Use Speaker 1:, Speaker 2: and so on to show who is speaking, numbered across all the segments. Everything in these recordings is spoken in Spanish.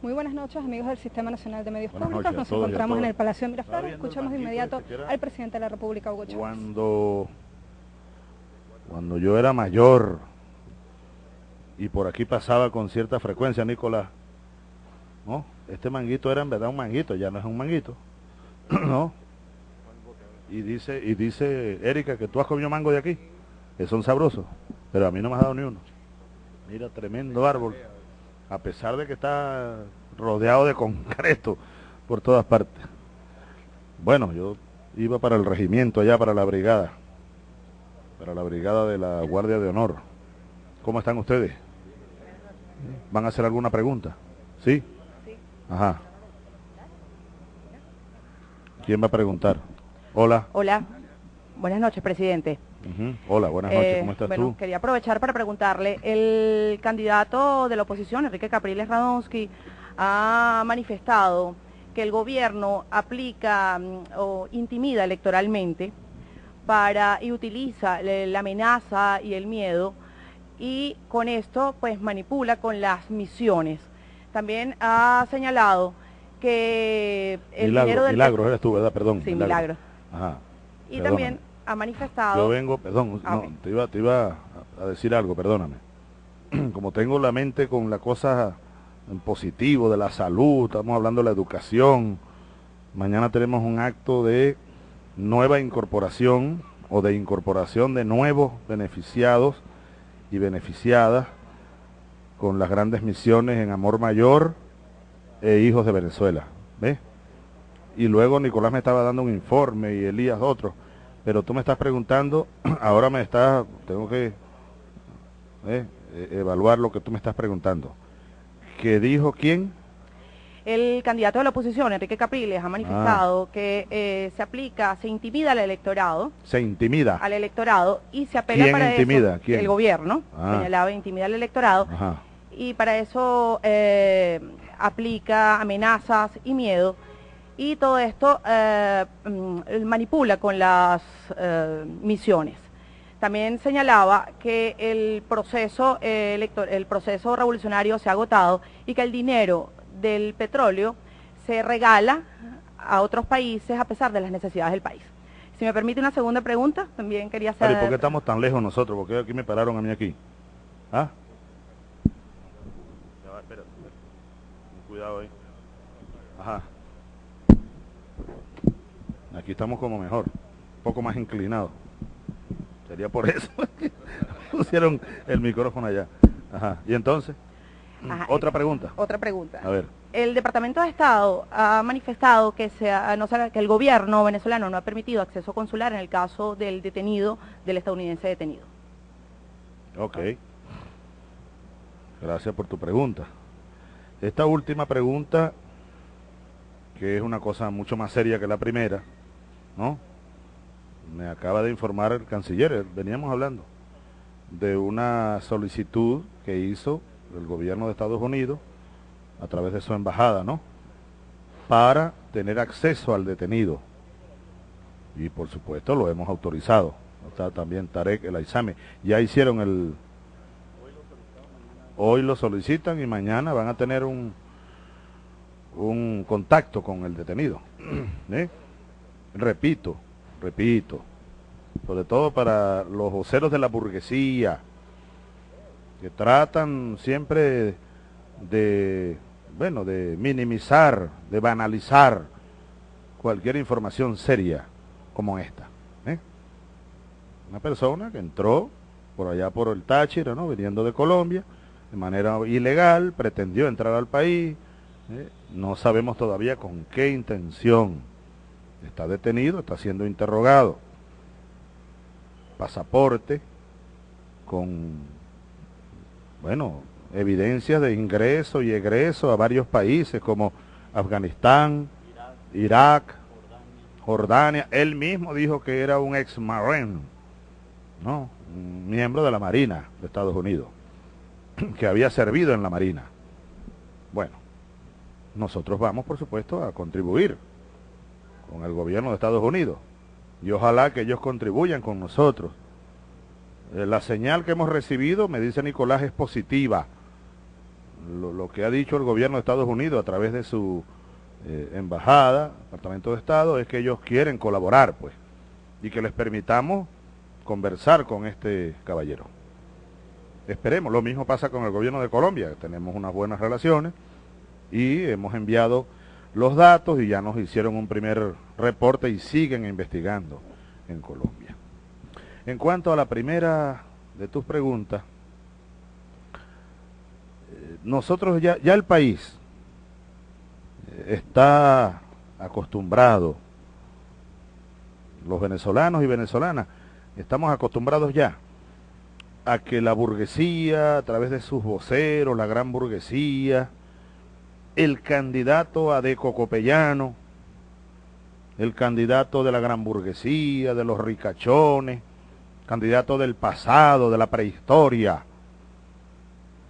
Speaker 1: Muy buenas noches, amigos del Sistema Nacional de Medios Públicos. Nos encontramos en el Palacio de Miraflores. Escuchamos de inmediato al presidente de la República, Hugo Chávez.
Speaker 2: Cuando, cuando yo era mayor y por aquí pasaba con cierta frecuencia, Nicolás, ¿no? Este manguito era en verdad un manguito, ya no es un manguito, ¿no? Y dice, y dice Erika que tú has comido mango de aquí, que son sabrosos, pero a mí no me has dado ni uno. Mira, tremendo árbol a pesar de que está rodeado de concreto por todas partes. Bueno, yo iba para el regimiento allá, para la brigada, para la brigada de la Guardia de Honor. ¿Cómo están ustedes? ¿Van a hacer alguna pregunta? ¿Sí? Ajá. ¿Quién va a preguntar? Hola.
Speaker 3: Hola. Buenas noches, presidente.
Speaker 2: Hola, buenas noches, ¿cómo estás bueno,
Speaker 3: Quería aprovechar para preguntarle, el candidato de la oposición, Enrique Capriles Radonsky, ha manifestado que el gobierno aplica mm, o intimida electoralmente para y utiliza la amenaza y el miedo y con esto pues manipula con las misiones. También ha señalado que
Speaker 2: el dinero del... Milagro, eres tú, ¿verdad? Perdón.
Speaker 3: Sí, Milagro. Ajá. Y también ha manifestado...
Speaker 2: Yo vengo, perdón, ah, te, iba, te iba a decir algo, perdóname. Como tengo la mente con la cosa en positivo de la salud, estamos hablando de la educación, mañana tenemos un acto de nueva incorporación o de incorporación de nuevos beneficiados y beneficiadas con las grandes misiones en Amor Mayor e Hijos de Venezuela. ¿Ves? Y luego Nicolás me estaba dando un informe y Elías otro pero tú me estás preguntando, ahora me estás, tengo que eh, eh, evaluar lo que tú me estás preguntando. ¿Qué dijo quién?
Speaker 3: El candidato de la oposición, Enrique Capriles, ha manifestado ah. que eh, se aplica, se intimida al electorado.
Speaker 2: Se intimida.
Speaker 3: Al electorado y se apela
Speaker 2: ¿Quién
Speaker 3: para
Speaker 2: intimida?
Speaker 3: eso.
Speaker 2: ¿Quién?
Speaker 3: El gobierno ah. señalaba intimida al electorado. Y para eso aplica amenazas y miedo y todo esto eh, mm, manipula con las eh, misiones. También señalaba que el proceso, eh, el proceso revolucionario se ha agotado y que el dinero del petróleo se regala a otros países a pesar de las necesidades del país. Si me permite una segunda pregunta, también quería hacer...
Speaker 2: ¿Y por qué estamos tan lejos nosotros? ¿Por qué aquí me pararon a mí aquí? ¿Ah? Cuidado ahí. Ajá. Aquí estamos como mejor, un poco más inclinados. Sería por eso que pusieron el micrófono allá. Ajá. ¿Y entonces? otra pregunta.
Speaker 3: Otra pregunta.
Speaker 2: A ver.
Speaker 3: El Departamento de Estado ha manifestado que, sea, no, que el gobierno venezolano no ha permitido acceso consular en el caso del detenido, del estadounidense detenido.
Speaker 2: Ok. Gracias por tu pregunta. Esta última pregunta, que es una cosa mucho más seria que la primera, ¿no? Me acaba de informar el canciller, veníamos hablando de una solicitud que hizo el gobierno de Estados Unidos a través de su embajada, ¿no? Para tener acceso al detenido. Y por supuesto lo hemos autorizado. Está también Tarek el Aizame. Ya hicieron el... Hoy lo solicitan y mañana van a tener un, un contacto con el detenido. ¿eh? Repito, repito, sobre todo para los voceros de la burguesía, que tratan siempre de, bueno, de minimizar, de banalizar cualquier información seria como esta. ¿eh? Una persona que entró por allá por el Táchira, ¿no? viniendo de Colombia, de manera ilegal, pretendió entrar al país, ¿eh? no sabemos todavía con qué intención está detenido, está siendo interrogado. Pasaporte con, bueno, evidencias de ingreso y egreso a varios países como Afganistán, Irak, Jordania. Él mismo dijo que era un ex marine, ¿no? Un miembro de la Marina de Estados Unidos, que había servido en la Marina. Bueno, nosotros vamos, por supuesto, a contribuir con el gobierno de Estados Unidos. Y ojalá que ellos contribuyan con nosotros. Eh, la señal que hemos recibido, me dice Nicolás, es positiva. lo, que ha dicho el gobierno de Estados Unidos a través de su eh, embajada, Departamento de Estado, es que ellos quieren colaborar, pues, y que les permitamos conversar con este caballero. Esperemos, lo mismo pasa con el gobierno de Colombia, tenemos unas buenas relaciones y hemos enviado los datos y ya nos hicieron un primer reporte y siguen investigando en Colombia. En cuanto a la primera de tus preguntas, eh, nosotros ya, el país eh, está acostumbrado, los venezolanos y venezolanas, estamos acostumbrados ya a que la burguesía, a través de sus voceros, la gran burguesía, el candidato Adeco Copellano, el candidato de la gran burguesía, de los ricachones, candidato del pasado, de la prehistoria,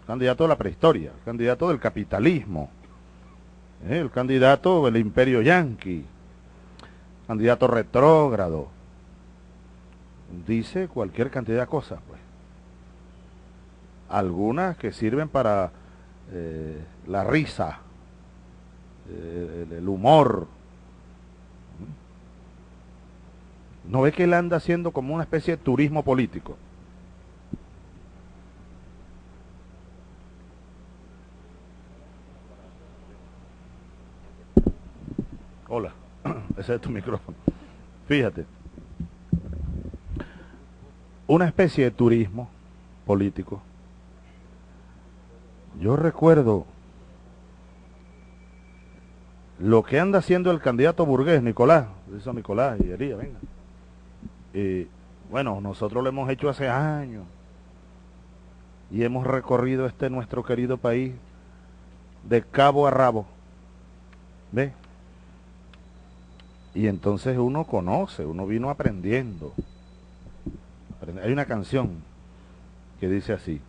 Speaker 2: candidato de la prehistoria, candidato del capitalismo, ¿eh? el candidato del imperio yanqui, candidato retrógrado, dice cualquier cantidad de cosas, pues. Algunas que sirven para eh, la risa, eh, el humor, ¿No ve que él anda haciendo como una especie de turismo político? Hola, ese es tu micrófono. Fíjate. Una especie de turismo político. Yo recuerdo lo que anda haciendo el candidato burgués, Nicolás. Dice Nicolás y venga. Y bueno, nosotros lo hemos hecho hace años y hemos recorrido este nuestro querido país de cabo a rabo. ¿Ve? Y entonces uno conoce, uno vino aprendiendo. Hay una canción que dice así.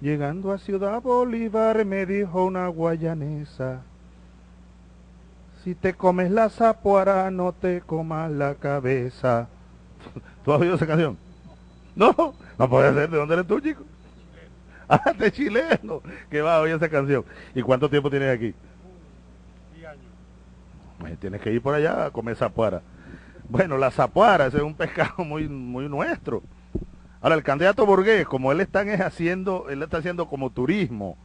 Speaker 2: Llegando a Ciudad Bolívar me dijo una guayanesa, si te comes la zapuara, no te comas la cabeza. ¿Tú has oído esa canción? No, no puede ser. ¿De dónde eres tú, chico? Ah, de chileno. Que va a oír esa canción. ¿Y cuánto tiempo tienes aquí? años. Tienes que ir por allá a comer zapuara. Bueno, la zapuara, ese es un pescado muy, muy nuestro. Ahora, el candidato burgués, como él está haciendo, él está haciendo como turismo,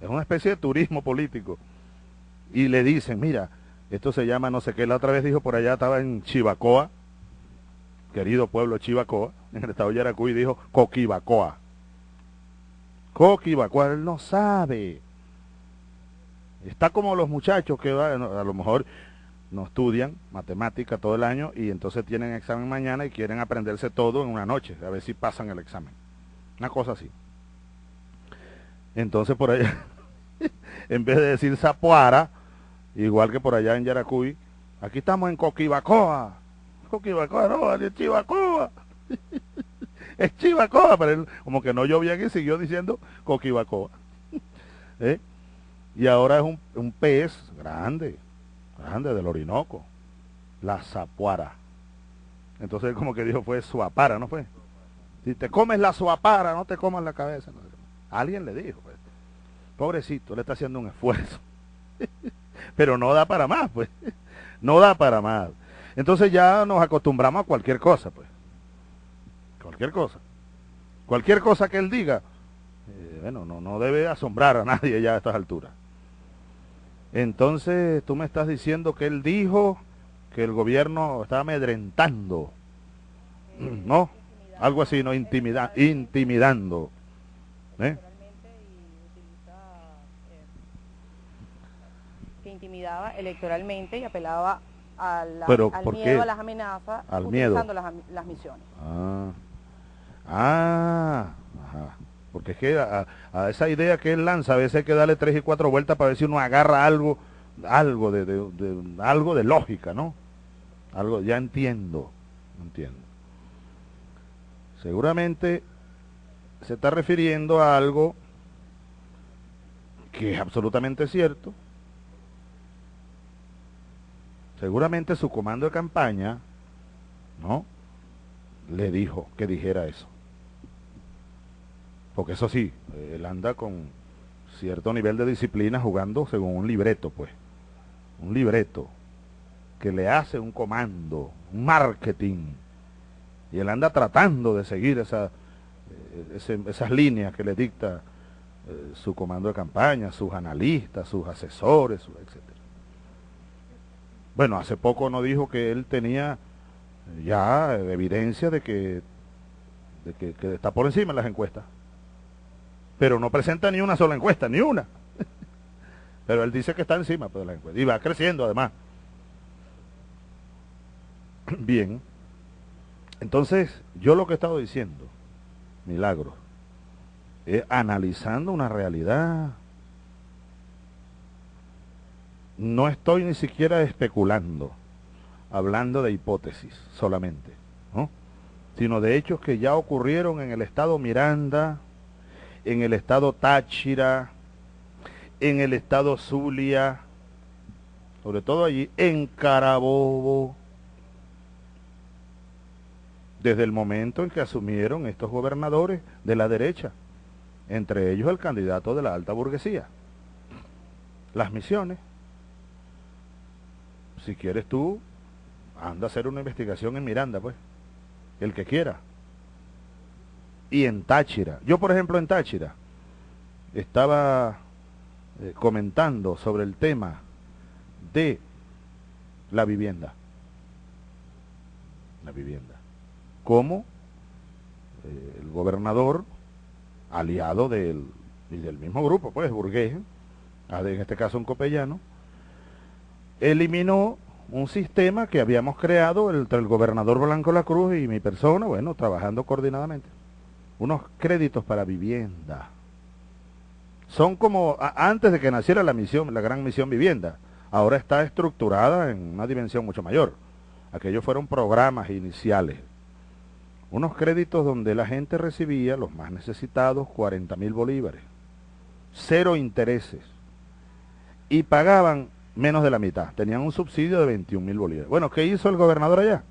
Speaker 2: es una especie de turismo político. Y le dicen, mira, esto se llama no sé qué. La otra vez dijo por allá, estaba en Chivacoa, querido pueblo Chivacoa, en el estado de Yaracuy, dijo Coquibacoa. Coquibacoa, él no sabe. Está como los muchachos que a lo mejor no estudian matemática todo el año y entonces tienen examen mañana y quieren aprenderse todo en una noche, a ver si pasan el examen. Una cosa así. Entonces por allá, en vez de decir Zapuara, igual que por allá en Yaracuy, aquí estamos en Coquibacoa. Coquibacoa, no, es Chivacoa. es Chivacoa, pero como que no llovía aquí, siguió diciendo Coquibacoa. ¿Eh? Y ahora es un, un, pez grande, grande del Orinoco, la zapuara. Entonces como que dijo fue suapara, ¿no fue? Si te comes la suapara, no te comas la cabeza. Alguien le dijo, pues. Pobrecito, le está haciendo un esfuerzo. pero no da para más, pues. No da para más. Entonces ya nos acostumbramos a cualquier cosa, pues. Cualquier cosa. Cualquier cosa que él diga, eh, bueno, no, no debe asombrar a nadie ya a estas alturas. Entonces tú me estás diciendo que él dijo que el gobierno estaba amedrentando, ¿no? Algo así, ¿no? Intimida intimidando. ¿eh?
Speaker 3: intimidaba electoralmente y apelaba al miedo, a las amenazas,
Speaker 2: al utilizando
Speaker 3: Las, misiones.
Speaker 2: Ah, ah porque es que a, esa idea que él lanza a veces hay que darle tres y cuatro vueltas para ver si uno agarra algo, algo de, algo de lógica, ¿no? Algo, ya entiendo, entiendo. Seguramente se está refiriendo a algo que es absolutamente cierto, Seguramente su comando de campaña, ¿no? Le dijo que dijera eso. Porque eso sí, él anda con cierto nivel de disciplina jugando según un libreto, pues. Un libreto que le hace un comando, un marketing. Y él anda tratando de seguir eh, esas líneas que le dicta eh, su comando de campaña, sus analistas, sus asesores, etc. Bueno, hace poco nos dijo que él tenía ya evidencia de que, de que, está por encima en las encuestas. Pero no presenta ni una sola encuesta, ni una. Pero él dice que está encima pues, de las encuestas. Y va creciendo además. Bien. Entonces, yo lo que he estado diciendo, milagro, analizando una realidad. No estoy ni siquiera especulando hablando de hipótesis solamente, ¿no? sino de hechos que ya ocurrieron en el estado Miranda, en el estado Táchira, en el estado Zulia, sobre todo allí, en Carabobo, desde el momento en que asumieron estos gobernadores de la derecha, entre ellos el candidato de la alta burguesía. Las misiones. Si quieres tú, anda a hacer una investigación en Miranda, pues. El que quiera. Y en Táchira. Yo, por ejemplo, en Táchira estaba eh, comentando sobre el tema de la vivienda. La vivienda. Cómo eh, el gobernador, aliado del, del mismo grupo, pues, burgués, en este caso un copellano, eliminó un sistema que habíamos creado entre el gobernador Blanco La Cruz y mi persona, bueno, trabajando coordinadamente. Unos créditos para vivienda. Son como antes de que naciera la misión, la gran misión vivienda. Ahora está estructurada en una dimensión mucho mayor. Aquellos fueron programas iniciales. Unos créditos donde la gente recibía, los más necesitados, 40 mil bolívares. Cero intereses. Y pagaban menos de la mitad. Tenían un subsidio de 21 mil bolívares. Bueno, ¿qué hizo el gobernador allá?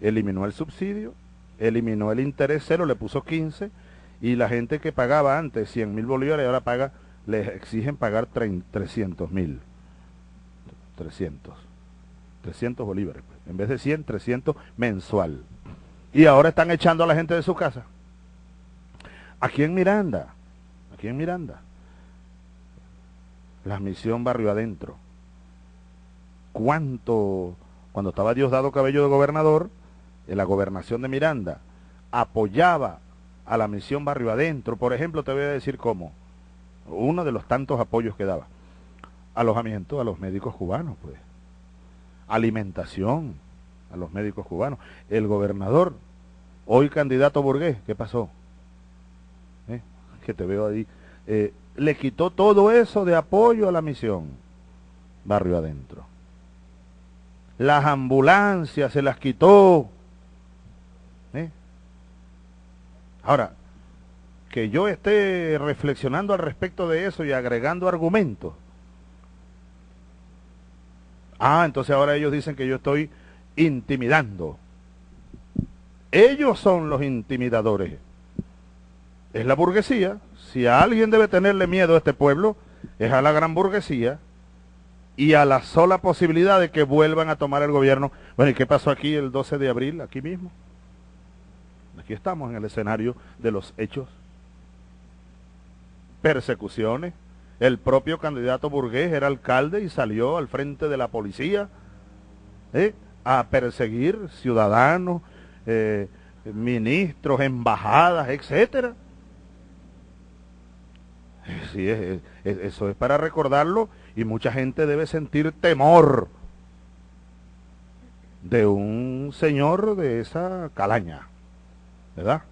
Speaker 2: Eliminó el subsidio, eliminó el interés cero, le puso 15 y la gente que pagaba antes 100 mil bolívares ahora paga, les exigen pagar 300 mil. 300. 300 bolívares. Pues. En vez de 100, 300 mensual. Y ahora están echando a la gente de su casa. Aquí en Miranda, aquí en Miranda, la misión barrio adentro cuánto, cuando estaba Diosdado Cabello de gobernador, en la gobernación de Miranda, apoyaba a la misión Barrio Adentro. Por ejemplo, te voy a decir cómo. Uno de los tantos apoyos que daba. Alojamiento a los médicos cubanos, pues. Alimentación a los médicos cubanos. El gobernador, hoy candidato burgués, ¿qué pasó? ¿Eh? Que te veo ahí. Eh, le quitó todo eso de apoyo a la misión Barrio Adentro las ambulancias se las quitó. ¿eh? Ahora, que yo esté reflexionando al respecto de eso y agregando argumentos. Ah, entonces ahora ellos dicen que yo estoy intimidando. Ellos son los intimidadores. Es la burguesía. Si a alguien debe tenerle miedo a este pueblo, es a la gran burguesía y a la sola posibilidad de que vuelvan a tomar el gobierno. Bueno, ¿y qué pasó aquí el 12 de abril? Aquí mismo. Aquí estamos en el escenario de los hechos. Persecuciones. El propio candidato burgués era alcalde y salió al frente de la policía ¿eh? a perseguir ciudadanos, eh, ministros, embajadas, etcétera. Sí, eso es para recordarlo y mucha gente debe sentir temor de un señor de esa calaña, ¿verdad?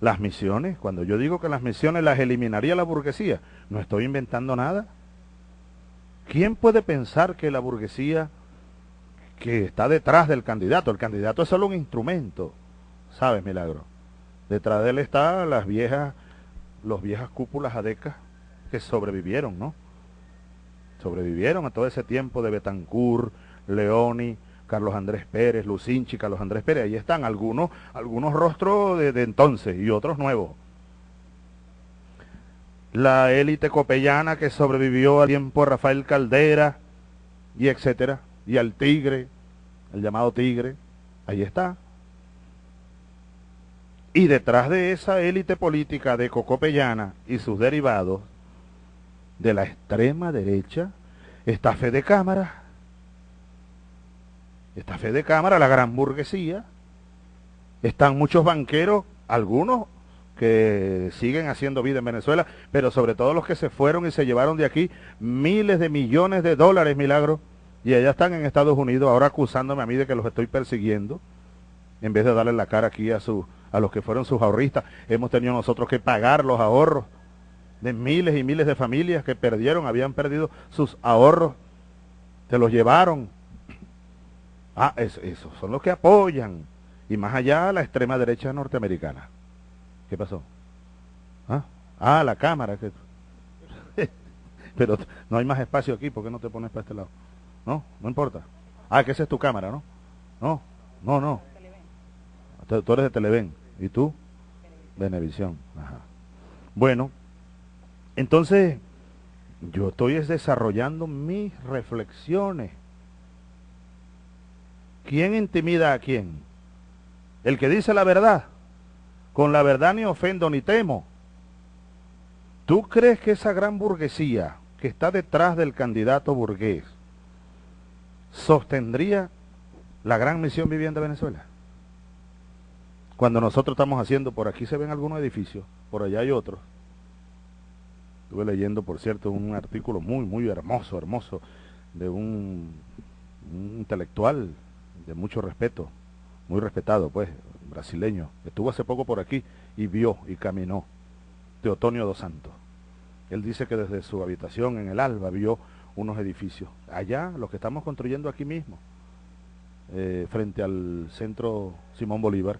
Speaker 2: Las misiones, cuando yo digo que las misiones las eliminaría la burguesía, no estoy inventando nada. ¿Quién puede pensar que la burguesía que está detrás del candidato, el candidato es solo un instrumento, ¿sabes, Milagro? Detrás de él están las viejas, los viejas cúpulas adecas que sobrevivieron, ¿no? sobrevivieron a todo ese tiempo de Betancourt, Leoni, Carlos Andrés Pérez, Lucinchi, Carlos Andrés Pérez. Ahí están algunos, algunos rostros de, entonces y otros nuevos. la élite copellana que sobrevivió al tiempo Rafael Caldera y etcétera, y al tigre, el llamado tigre, ahí está. Y detrás de esa élite política de Cocopellana y sus derivados, de la extrema derecha, está Fede Cámara, está Fede Cámara, la gran burguesía, están muchos banqueros, algunos que siguen haciendo vida en Venezuela, pero sobre todo los que se fueron y se llevaron de aquí miles de millones de dólares, milagro, y allá están en Estados Unidos ahora acusándome a mí de que los estoy persiguiendo, en vez de darle la cara aquí a, su, a los que fueron sus ahorristas. Hemos tenido nosotros que pagar los ahorros de miles y miles de familias que perdieron, habían perdido sus ahorros, se los llevaron. Ah, esos son los que apoyan. Y más allá la extrema derecha norteamericana. ¿Qué pasó? ¿Ah? ah, la cámara. Que... Pero no hay más espacio aquí, ¿por qué no te pones para este lado? No, no importa. Ah, que esa es tu cámara, ¿no? No, no, no. Tú eres de Televen. ¿Y tú? Venevisión. Ajá. Bueno, entonces yo estoy desarrollando mis reflexiones. ¿Quién intimida a quién? El que dice la verdad con la verdad ni ofendo ni temo. ¿Tú crees que esa gran burguesía que está detrás del candidato burgués sostendría la gran misión vivienda de Venezuela? Cuando nosotros estamos haciendo, por aquí se ven algunos edificios, por allá hay otros. Estuve leyendo, por cierto, un artículo muy, muy hermoso, hermoso, de un, un intelectual de mucho respeto, muy respetado, pues, brasileño, estuvo hace poco por aquí y vio y caminó, Teotonio dos Santos. Él dice que desde su habitación en el Alba vio unos edificios. Allá, los que estamos construyendo aquí mismo, eh, frente al centro Simón Bolívar.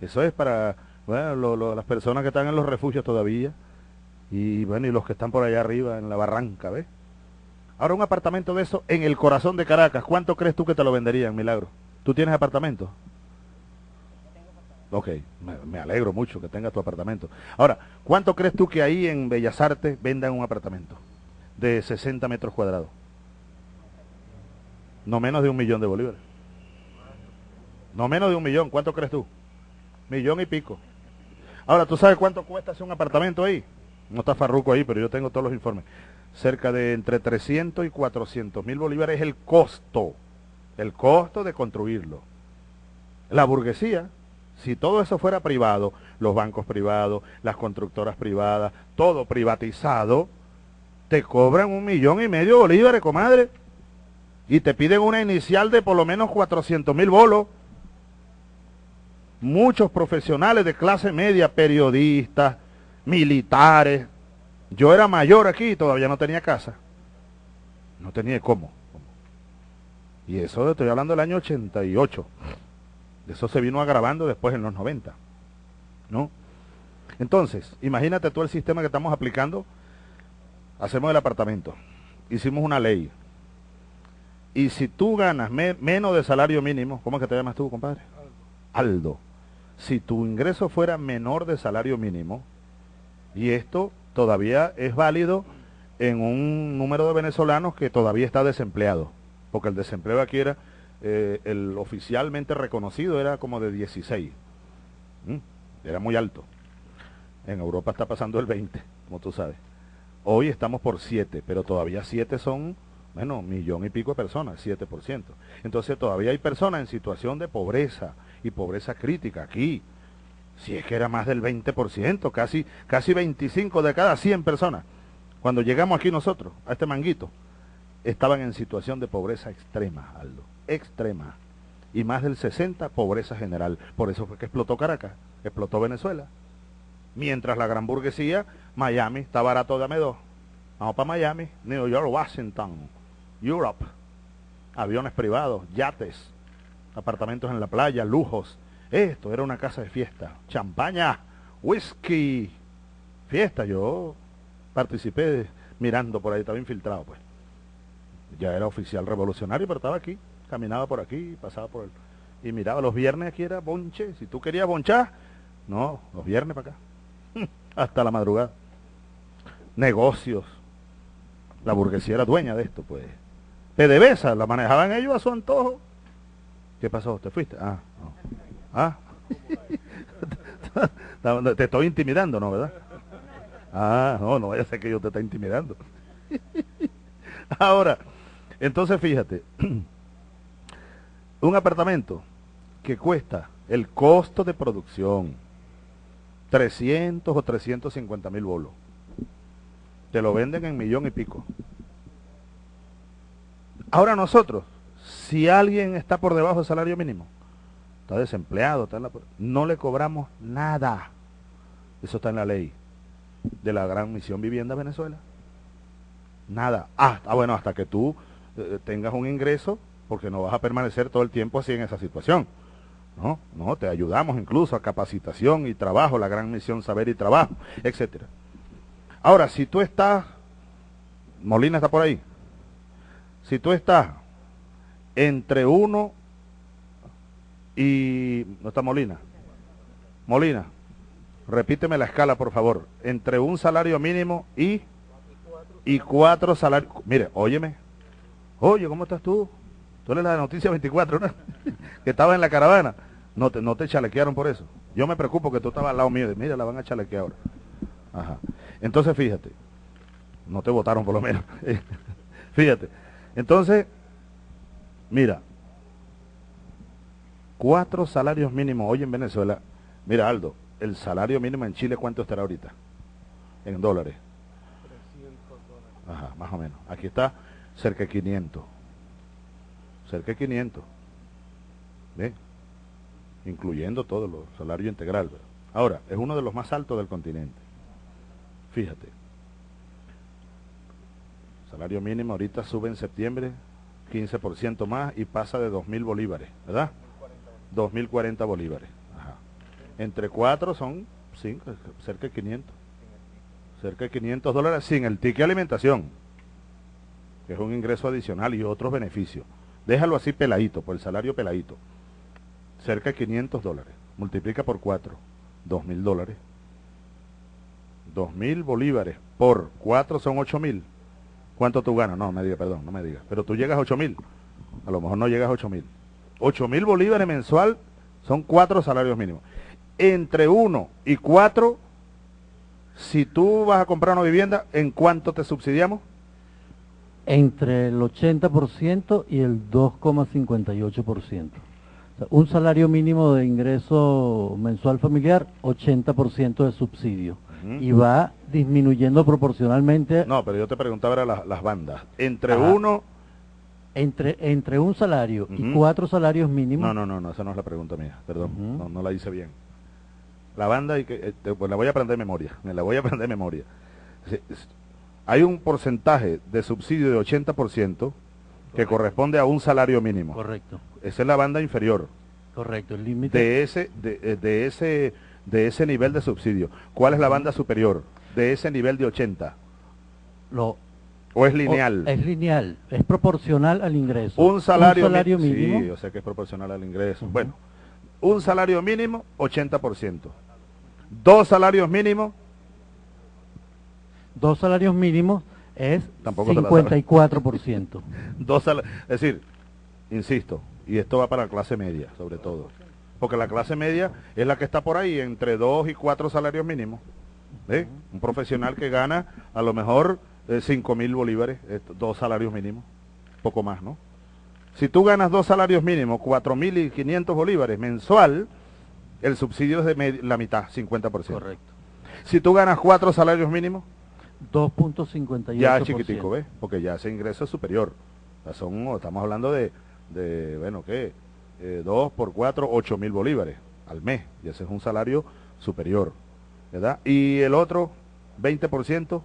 Speaker 2: Eso es para bueno, las personas que están en los refugios todavía y bueno, y los que están por allá arriba en la barranca, ¿ves? Ahora un apartamento de eso en el corazón de Caracas, ¿cuánto crees tú que te lo venderían, Milagro? ¿Tú tienes apartamento? Ok, me, alegro mucho que tengas tu apartamento. Ahora, ¿cuánto crees tú que ahí en Bellas Artes vendan un apartamento de 60 metros cuadrados? No menos de un millón de bolívares. No menos de un millón, ¿cuánto crees tú? Millón y pico. Ahora, ¿tú sabes cuánto cuesta hacer un apartamento ahí? No está Farruco ahí, pero yo tengo todos los informes. Cerca de entre 300 y 400 mil bolívares es el costo. El costo de construirlo. La burguesía si todo eso fuera privado, los bancos privados, las constructoras privadas, todo privatizado, te cobran un millón y medio de bolívares, comadre. Y te piden una inicial de por lo menos 400 mil bolos. Muchos profesionales de clase media, periodistas, militares. Yo era mayor aquí y todavía no tenía casa. No tenía cómo. Y eso estoy hablando del año 88. Eso se vino agravando después en los 90. ¿No? Entonces, imagínate tú el sistema que estamos aplicando. Hacemos el apartamento. Hicimos una ley. Y si tú ganas menos de salario mínimo, ¿cómo es que te llamas tú, compadre? Aldo. Si tu ingreso fuera menor de salario mínimo, y esto todavía es válido en un número de venezolanos que todavía está desempleado, porque el desempleo aquí era eh, el oficialmente reconocido era como de 16. Era muy alto. En Europa está pasando el 20, como tú sabes. Hoy estamos por 7, pero todavía 7 son, bueno, millón y pico de personas, 7%. Entonces todavía hay personas en situación de pobreza y pobreza crítica aquí. Si es que era más del 20%, casi, casi 25 de cada 100 personas. Cuando llegamos aquí nosotros, a este manguito, estaban en situación de pobreza extrema, Aldo extrema. Y más del 60, pobreza general. Por eso fue que explotó Caracas, explotó Venezuela. Mientras la gran burguesía, Miami está barato, dame dos. Vamos para Miami, New York, Washington, Europe. Aviones privados, yates, apartamentos en la playa, lujos. Esto era una casa de fiesta. Champaña, whisky, fiesta. Yo participé mirando por ahí, estaba infiltrado pues. Ya era oficial revolucionario, pero estaba aquí caminaba por aquí, pasaba por el... Y miraba, los viernes aquí era bonche. Si tú querías bonchar, no, los viernes para acá. Hasta la madrugada. negocios. La burguesía era dueña de esto, pues. PDVSA la manejaban ellos a su antojo. ¿Qué pasó? ¿Te fuiste? Ah, ah. te estoy intimidando, ¿no, verdad? Ah, no, no vaya a ser que yo te esté intimidando. Ahora, entonces fíjate, un apartamento que cuesta el costo de producción 300 o 350 mil bolos, te lo venden en millón y pico. Ahora nosotros, si alguien está por debajo del salario mínimo, está desempleado, está no le cobramos nada. Eso está en la ley de la Gran Misión Vivienda Venezuela. Nada. Ah, bueno, hasta que tú eh, tengas un ingreso, porque no vas a permanecer todo el tiempo así en esa situación. No, no, te ayudamos incluso a capacitación y trabajo, la Gran Misión Saber y Trabajo, etcétera. Ahora, si tú estás, Molina está por ahí, si tú estás entre uno y, no está Molina, Molina, repíteme la escala por favor, entre un salario mínimo y, y cuatro salarios, mire, óyeme, oye, ¿cómo estás tú? Tú eres la de Noticia 24, ¿no? que estaba en la caravana. No te, no te chalequearon por eso. Yo me preocupo que tú estabas al lado mío. Mira, la van a chalequear ahora. Ajá. Entonces, fíjate. No te votaron por lo menos. fíjate. Entonces, mira, cuatro salarios mínimos hoy en Venezuela. Mira, Aldo, el salario mínimo en Chile, ¿cuánto estará ahorita? En dólares. 300 dólares. Ajá, más o menos. Aquí está cerca de 500. Cerca de 500. ¿Ve? Incluyendo todo el salario integral. Ahora, es uno de los más altos del continente. Fíjate. Salario mínimo ahorita sube en septiembre 15% más y pasa de 2.000 bolívares, ¿verdad? 2.040 bolívares. Entre cuatro son cinco, cerca de 500. Cerca de 500 dólares sin el ticket de alimentación, es un ingreso adicional y otros beneficios. Déjalo así peladito, por el salario peladito. Cerca de 500 dólares. Multiplica por 4, 2.000 dólares. 2.000 bolívares por 4 son 8.000 ¿Cuánto tú ganas? No, me diga, perdón, no me digas. Pero tú llegas a 8 mil. A lo mejor no llegas a 8 mil. 8 mil bolívares mensual son cuatro salarios mínimos. Entre uno y cuatro, si tú vas a comprar una vivienda, ¿en cuánto te subsidiamos?
Speaker 4: Entre el 80% y el 2,58%. un salario mínimo de ingreso mensual familiar, 80% de subsidio y va disminuyendo proporcionalmente.
Speaker 2: No, pero yo te preguntaba las bandas. Entre uno...
Speaker 4: Entre, entre un salario y cuatro salarios mínimos.
Speaker 2: No, no, no, no, esa no es la pregunta mía, perdón, no, no la hice bien. La banda, y que, eh, pues la voy a aprender de memoria, me la voy a aprender de memoria. Hay un porcentaje de subsidio de 80% que corresponde a un salario mínimo.
Speaker 4: Correcto.
Speaker 2: Esa es la banda inferior.
Speaker 4: Correcto, el límite.
Speaker 2: De ese, de, eh, de ese de ese nivel de subsidio. ¿Cuál es la banda superior de ese nivel de 80?
Speaker 4: Lo,
Speaker 2: ¿O es lineal?
Speaker 4: es lineal, es proporcional al ingreso.
Speaker 2: Un salario, mínimo. Sí, o sea que es proporcional al ingreso. Bueno, un salario mínimo, 80%. Dos salarios mínimos.
Speaker 4: Dos salarios mínimos es Tampoco 54%.
Speaker 2: Dos es decir, insisto, y esto va para la clase media, sobre todo porque la clase media es la que está por ahí, entre dos y cuatro salarios mínimos. Un profesional que gana a lo mejor cinco mil bolívares, dos salarios mínimos, poco más, ¿no? Si tú ganas dos salarios mínimos, cuatro mil y quinientos bolívares mensual, el subsidio es de la mitad, 50%.
Speaker 4: Correcto.
Speaker 2: Si tú ganas cuatro salarios mínimos,
Speaker 4: 2.58%.
Speaker 2: Ya chiquitico, ¿ves? Porque ya ese ingreso es superior. son, estamos hablando de, de bueno, ¿qué? eh, 2 por 4, 8 mil bolívares al mes. Y ese es un salario superior. ¿Verdad? Y el otro, 20%.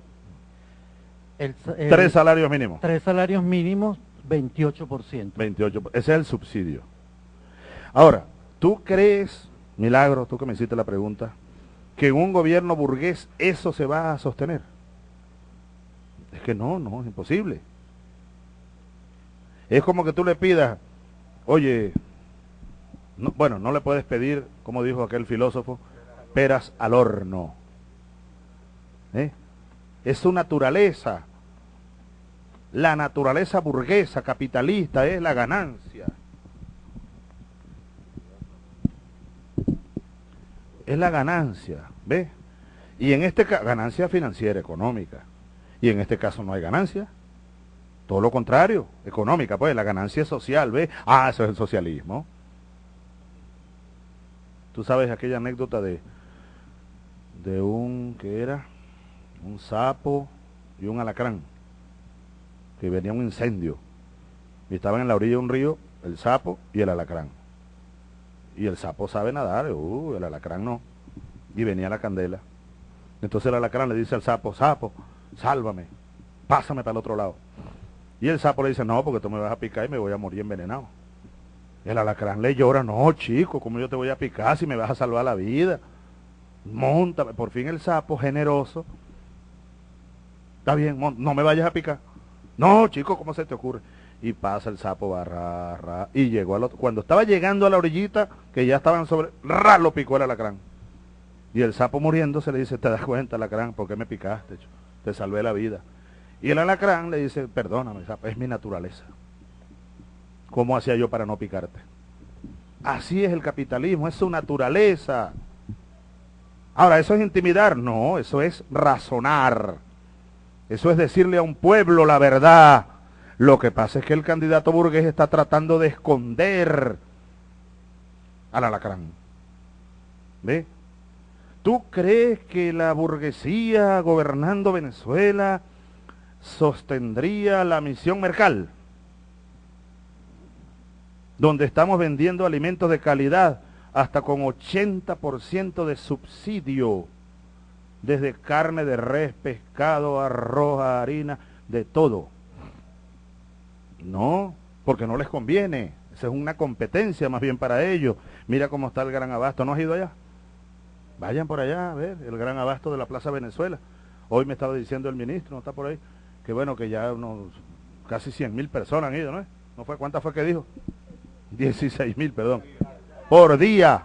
Speaker 2: El, tres salarios mínimos.
Speaker 4: Tres salarios mínimos, 28%.
Speaker 2: 28%. Ese es el subsidio. Ahora, ¿tú crees, Milagro, tú que me hiciste la pregunta, que en un gobierno burgués eso se va a sostener? Es que no, no, es imposible. Es como que tú le pidas, oye, bueno, no le puedes pedir, como dijo aquel filósofo, peras al horno. ¿Eh? Es su naturaleza. La naturaleza burguesa, capitalista, es la ganancia. Es la ganancia, ¿ves? Y en este caso, ganancia financiera, económica. Y en este caso no hay ganancia. Todo lo contrario, económica, pues la ganancia social, ¿ves? Ah, eso es el socialismo. Tú sabes aquella anécdota de, de un, que era? Un sapo y un alacrán, que venía un incendio. Y estaban en la orilla de un río el sapo y el alacrán. Y el sapo sabe nadar, uh, el alacrán no. Y venía la candela. Entonces el alacrán le dice al sapo, sapo, sálvame, pásame para el otro lado. Y el sapo le dice, no, porque tú me vas a picar y me voy a morir envenenado. El alacrán le llora, no, chico, ¿cómo yo te voy a picar si me vas a salvar la vida? Montame. Por fin el sapo, generoso. Está bien, no me vayas a picar. No, chico, ¿cómo se te ocurre? Y pasa el sapo, barra, y llegó al otro. Cuando estaba llegando a la orillita, que ya estaban sobre, ra, lo picó el alacrán. Y el sapo muriéndose le dice, ¿te das cuenta, alacrán, por qué me picaste? Te salvé la vida. Y el alacrán le dice, perdóname, es mi naturaleza. ¿Cómo hacía yo para no picarte? Así es el capitalismo, es su naturaleza. Ahora, ¿eso es intimidar? No, eso es razonar. Eso es decirle a un pueblo la verdad. Lo que pasa es que el candidato burgués está tratando de esconder al alacrán. ¿Ve? ¿Tú crees que la burguesía gobernando Venezuela sostendría la misión Mercal, donde estamos vendiendo alimentos de calidad hasta con 80% de subsidio, desde carne de res, pescado, arroz, harina, de todo. No, porque no les conviene. Esa es una competencia más bien para ellos. Mira cómo está el gran abasto. ¿No has ido allá? Vayan por allá a ver el gran abasto de la Plaza Venezuela. Hoy me estaba diciendo el ministro, ¿no está por ahí? que bueno, que ya unos casi 100 mil personas han ido, ¿no? ¿No fue? ¿Cuántas fue que dijo? 16 mil, perdón. Por día.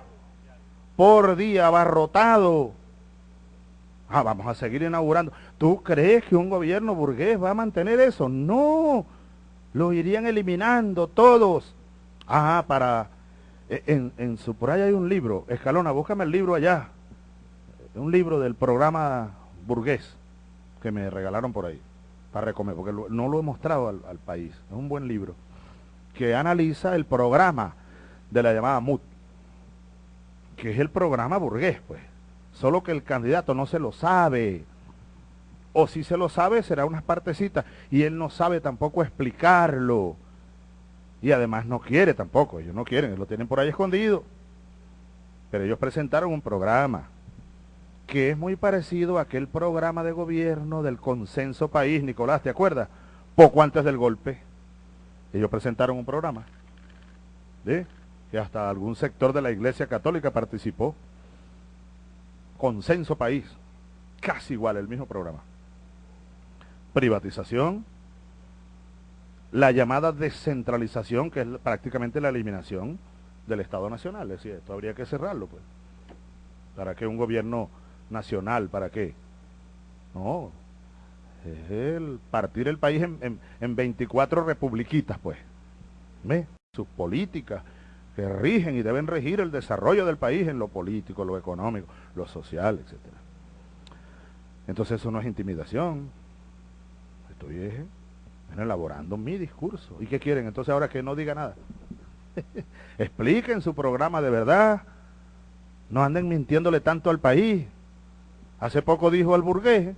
Speaker 2: Por día, abarrotado. Ah, vamos a seguir inaugurando. ¿Tú crees que un gobierno burgués va a mantener eso? No. Lo irían eliminando todos. Ah, para... E, en, en su, por ahí hay un libro. Escalona, búscame el libro allá. Un libro del programa burgués que me regalaron por ahí para recomer, porque no lo he mostrado al, país. Es un buen libro que analiza el programa de la llamada MUT, que es el programa burgués, pues. Solo que el candidato no se lo sabe. O si se lo sabe, será unas partecitas. Y él no sabe tampoco explicarlo. Y además no quiere tampoco. Ellos no quieren, lo tienen por ahí escondido. Pero ellos presentaron un programa que es muy parecido a aquel programa de gobierno del consenso país, Nicolás, ¿te acuerdas? Poco antes del golpe, ellos presentaron un programa, ¿de? que hasta algún sector de la Iglesia Católica participó. Consenso país, casi igual, el mismo programa. Privatización, la llamada descentralización, que es prácticamente la eliminación del Estado Nacional. Es decir, esto habría que cerrarlo, pues, para que un gobierno nacional, ¿para qué? No, es el partir el país en, en, 24 republiquitas, pues. ¿Ve? Sus políticas que rigen y deben regir el desarrollo del país en lo político, lo económico, lo social, etc. Entonces eso no es intimidación. Estoy eh, elaborando mi discurso. ¿Y qué quieren? Entonces ahora que no diga nada. Expliquen su programa de verdad. No anden mintiéndole tanto al país. Hace poco dijo el burgués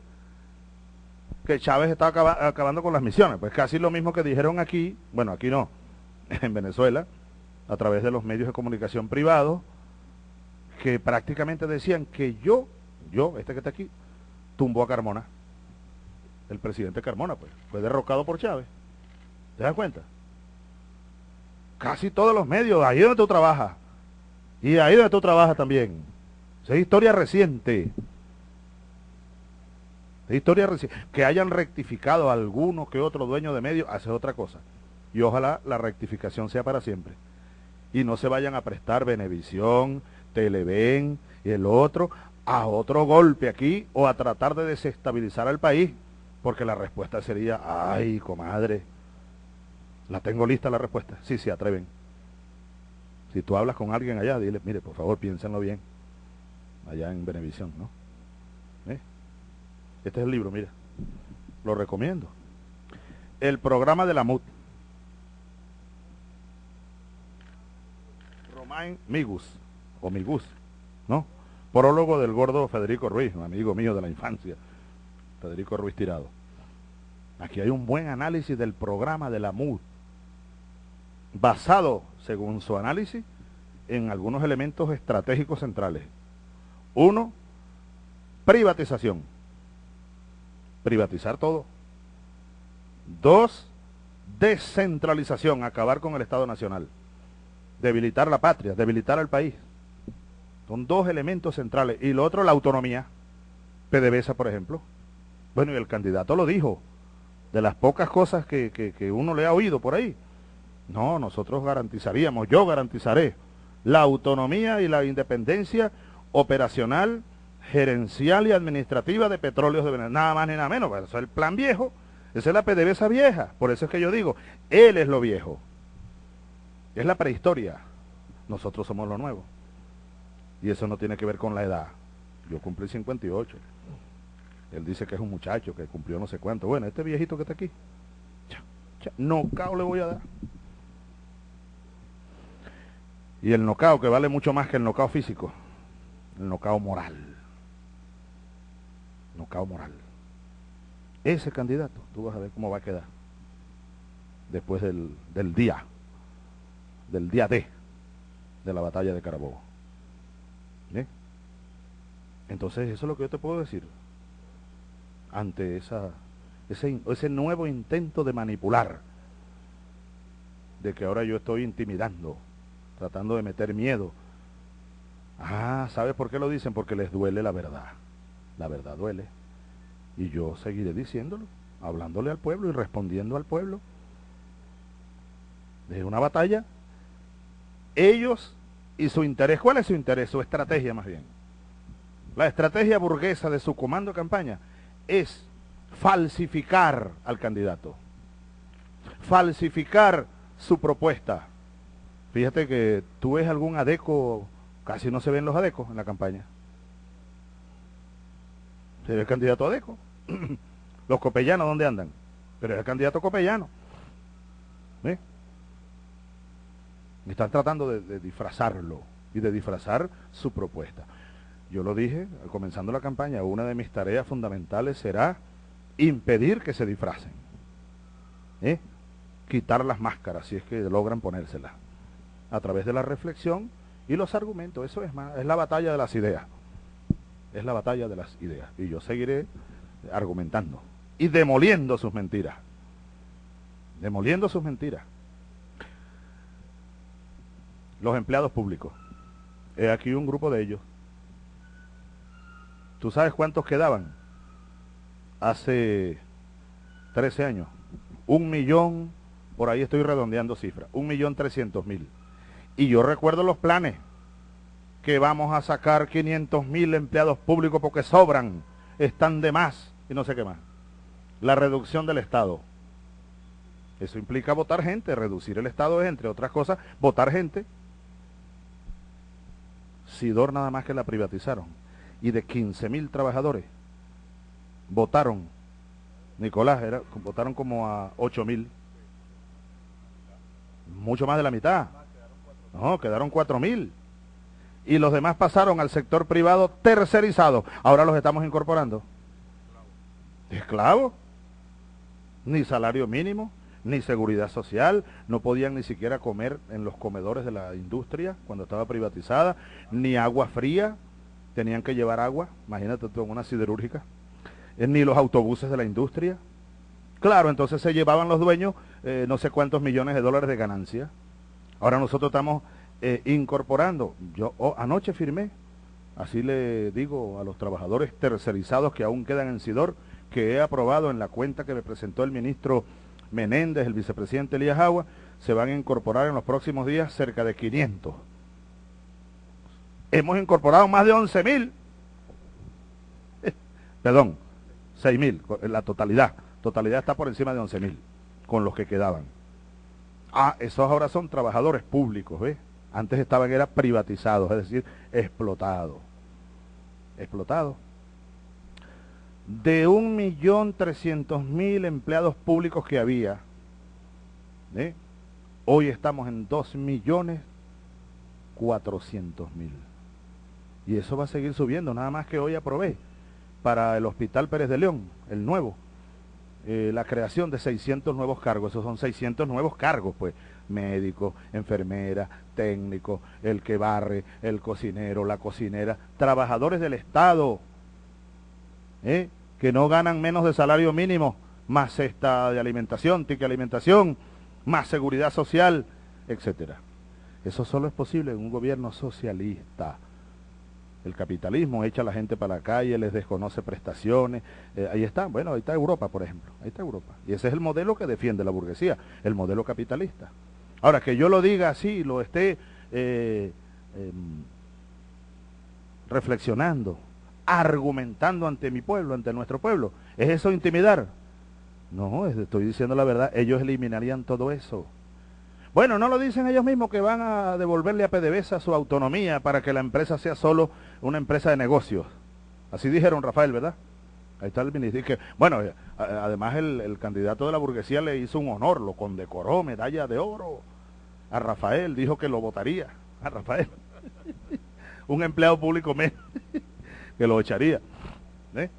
Speaker 2: que Chávez estaba acabando con las misiones. Pues casi lo mismo que dijeron aquí, bueno, aquí no, en Venezuela, a través de los medios de comunicación privados, que prácticamente decían que yo, yo, este que está aquí, tumbó a Carmona. El presidente Carmona, pues, fue derrocado por Chávez. ¿Te das cuenta? Casi todos los medios, ahí donde tú trabajas. Y ahí donde tú trabajas también. Es historia reciente historia que hayan rectificado alguno que otro dueño de medio, hace otra cosa. Y ojalá la rectificación sea para siempre. Y no se vayan a prestar Benevisión, Televen y el otro a otro golpe aquí o a tratar de desestabilizar al país, porque la respuesta sería, ay, comadre, la tengo lista la respuesta. Sí, se atreven. Si tú hablas con alguien allá, dile, mire, por favor, piénsenlo bien. Allá en Benevisión, ¿no? ¿Eh? Este es el libro, mira. Lo recomiendo. El programa de la MUT. Migus, o Migus, ¿no? Prólogo del gordo Federico Ruiz, un amigo mío de la infancia, Federico Ruiz Tirado. Aquí hay un buen análisis del programa de la MUT, basado, según su análisis, en algunos elementos estratégicos centrales. Uno, privatización. Privatizar todo. Dos, descentralización, acabar con el Estado Nacional. Debilitar la patria, debilitar al país. Son dos elementos centrales. Y lo otro, la autonomía. PDVSA, por ejemplo. Bueno, y el candidato lo dijo. De las pocas cosas que, que uno le ha oído por ahí. No, nosotros garantizaríamos, yo garantizaré la autonomía y la independencia operacional, gerencial y administrativa de petróleos de Venezuela. Nada más ni nada menos. Eso es el plan viejo. Esa es la PDVSA vieja. Por eso es que yo digo, él es lo viejo. Es la prehistoria. Nosotros somos lo nuevo. Y eso no tiene que ver con la edad. Yo cumplí 58. Él dice que es un muchacho que cumplió no sé cuánto. Bueno, este viejito que está aquí, no cao le voy a dar. Y el nocao, que vale mucho más que el nocao físico, el nocao moral. Nocao moral. Ese candidato, tú vas a ver cómo va a quedar después del, del día, del día D de la batalla de Carabobo. Entonces, eso es lo que yo te puedo decir ante esa, ese, ese nuevo intento de manipular, de que ahora yo estoy intimidando, tratando de meter miedo. Ah, ¿sabes por qué lo dicen? Porque les duele la verdad. La verdad duele. Y yo seguiré diciéndolo, hablándole al pueblo y respondiendo al pueblo. De una batalla, ellos y su interés, ¿cuál es su interés? Su estrategia más bien la estrategia burguesa de su comando de campaña es falsificar al candidato, falsificar su propuesta. Fíjate que tú ves algún adeco, casi no se ven los adecos en la campaña. Se ve el candidato adeco. los copellanos, ¿dónde andan? Pero es el candidato copellano. Están tratando de disfrazarlo y de disfrazar su propuesta. Yo lo dije, comenzando la campaña, una de mis tareas fundamentales será impedir que se disfracen. ¿eh? Quitar las máscaras, si es que logran ponérselas. A través de la reflexión y los argumentos. Eso es, más, es la batalla de las ideas. Es la batalla de las ideas. Y yo seguiré argumentando. Y demoliendo sus mentiras. Demoliendo sus mentiras. Los empleados públicos. He aquí un grupo de ellos ¿Tú sabes cuántos quedaban? Hace 13 años. Un millón, por ahí estoy redondeando cifras, un millón trescientos mil. Y yo recuerdo los planes, que vamos a sacar 500 mil empleados públicos porque sobran, están de más y no sé qué más. La reducción del Estado. Eso implica votar gente, reducir el Estado es, entre otras cosas, votar gente. Sidor nada más que la privatizaron y de 15 mil trabajadores votaron, Nicolás, votaron como a 8 mil. Mucho más de la mitad. No, quedaron 4 mil. Y los demás pasaron al sector privado tercerizado. Ahora los estamos incorporando. Esclavos. Ni salario mínimo, ni seguridad social. No podían ni siquiera comer en los comedores de la industria cuando estaba privatizada. Ni agua fría tenían que llevar agua, imagínate tú en una siderúrgica, eh, ni los autobuses de la industria. Claro, entonces se llevaban los dueños eh, no sé cuántos millones de dólares de ganancia. Ahora nosotros estamos eh, incorporando, yo oh, anoche firmé, así le digo a los trabajadores tercerizados que aún quedan en Sidor, que he aprobado en la cuenta que me presentó el ministro Menéndez, el vicepresidente Elías Agua, se van a incorporar en los próximos días cerca de 500 hemos incorporado más de 11 mil Perdón, 6 mil, la totalidad. Totalidad está por encima de 11 mil, con los que quedaban. Ah, esos ahora son trabajadores públicos, ¿ves? Antes estaban, era privatizados, es decir, explotados. Explotados. De un millón trescientos mil empleados públicos que había, ¿eh? hoy estamos en dos millones cuatrocientos mil. Y eso va a seguir subiendo, nada más que hoy aprobé para el Hospital Pérez de León, el nuevo, eh, la creación de 600 nuevos cargos, esos son 600 nuevos cargos, pues, médico, enfermera, técnico, el que barre, el cocinero, la cocinera, trabajadores del Estado, ¿eh? Que no ganan menos de salario mínimo, más cesta de alimentación, ticket alimentación, más seguridad social, etcétera. Eso solo es posible en un gobierno socialista. El capitalismo echa a la gente para la calle, les desconoce prestaciones. Eh, ahí está, bueno, ahí está Europa, por ejemplo. Ahí está Europa. Y ese es el modelo que defiende la burguesía, el modelo capitalista. Ahora, que yo lo diga así, lo esté eh, em, reflexionando, argumentando ante mi pueblo, ante nuestro pueblo, ¿es eso intimidar? No, estoy diciendo la verdad, ellos eliminarían todo eso. Bueno, no lo dicen ellos mismos que van a devolverle a PDVSA su autonomía para que la empresa sea solo una empresa de negocios. Así dijeron Rafael, ¿verdad? Ahí está el ministro. Que, bueno, eh, además el, candidato de la burguesía le hizo un honor, lo condecoró, medalla de oro. A Rafael, dijo que lo votaría. A Rafael. un empleado público menos que lo echaría. ¿eh?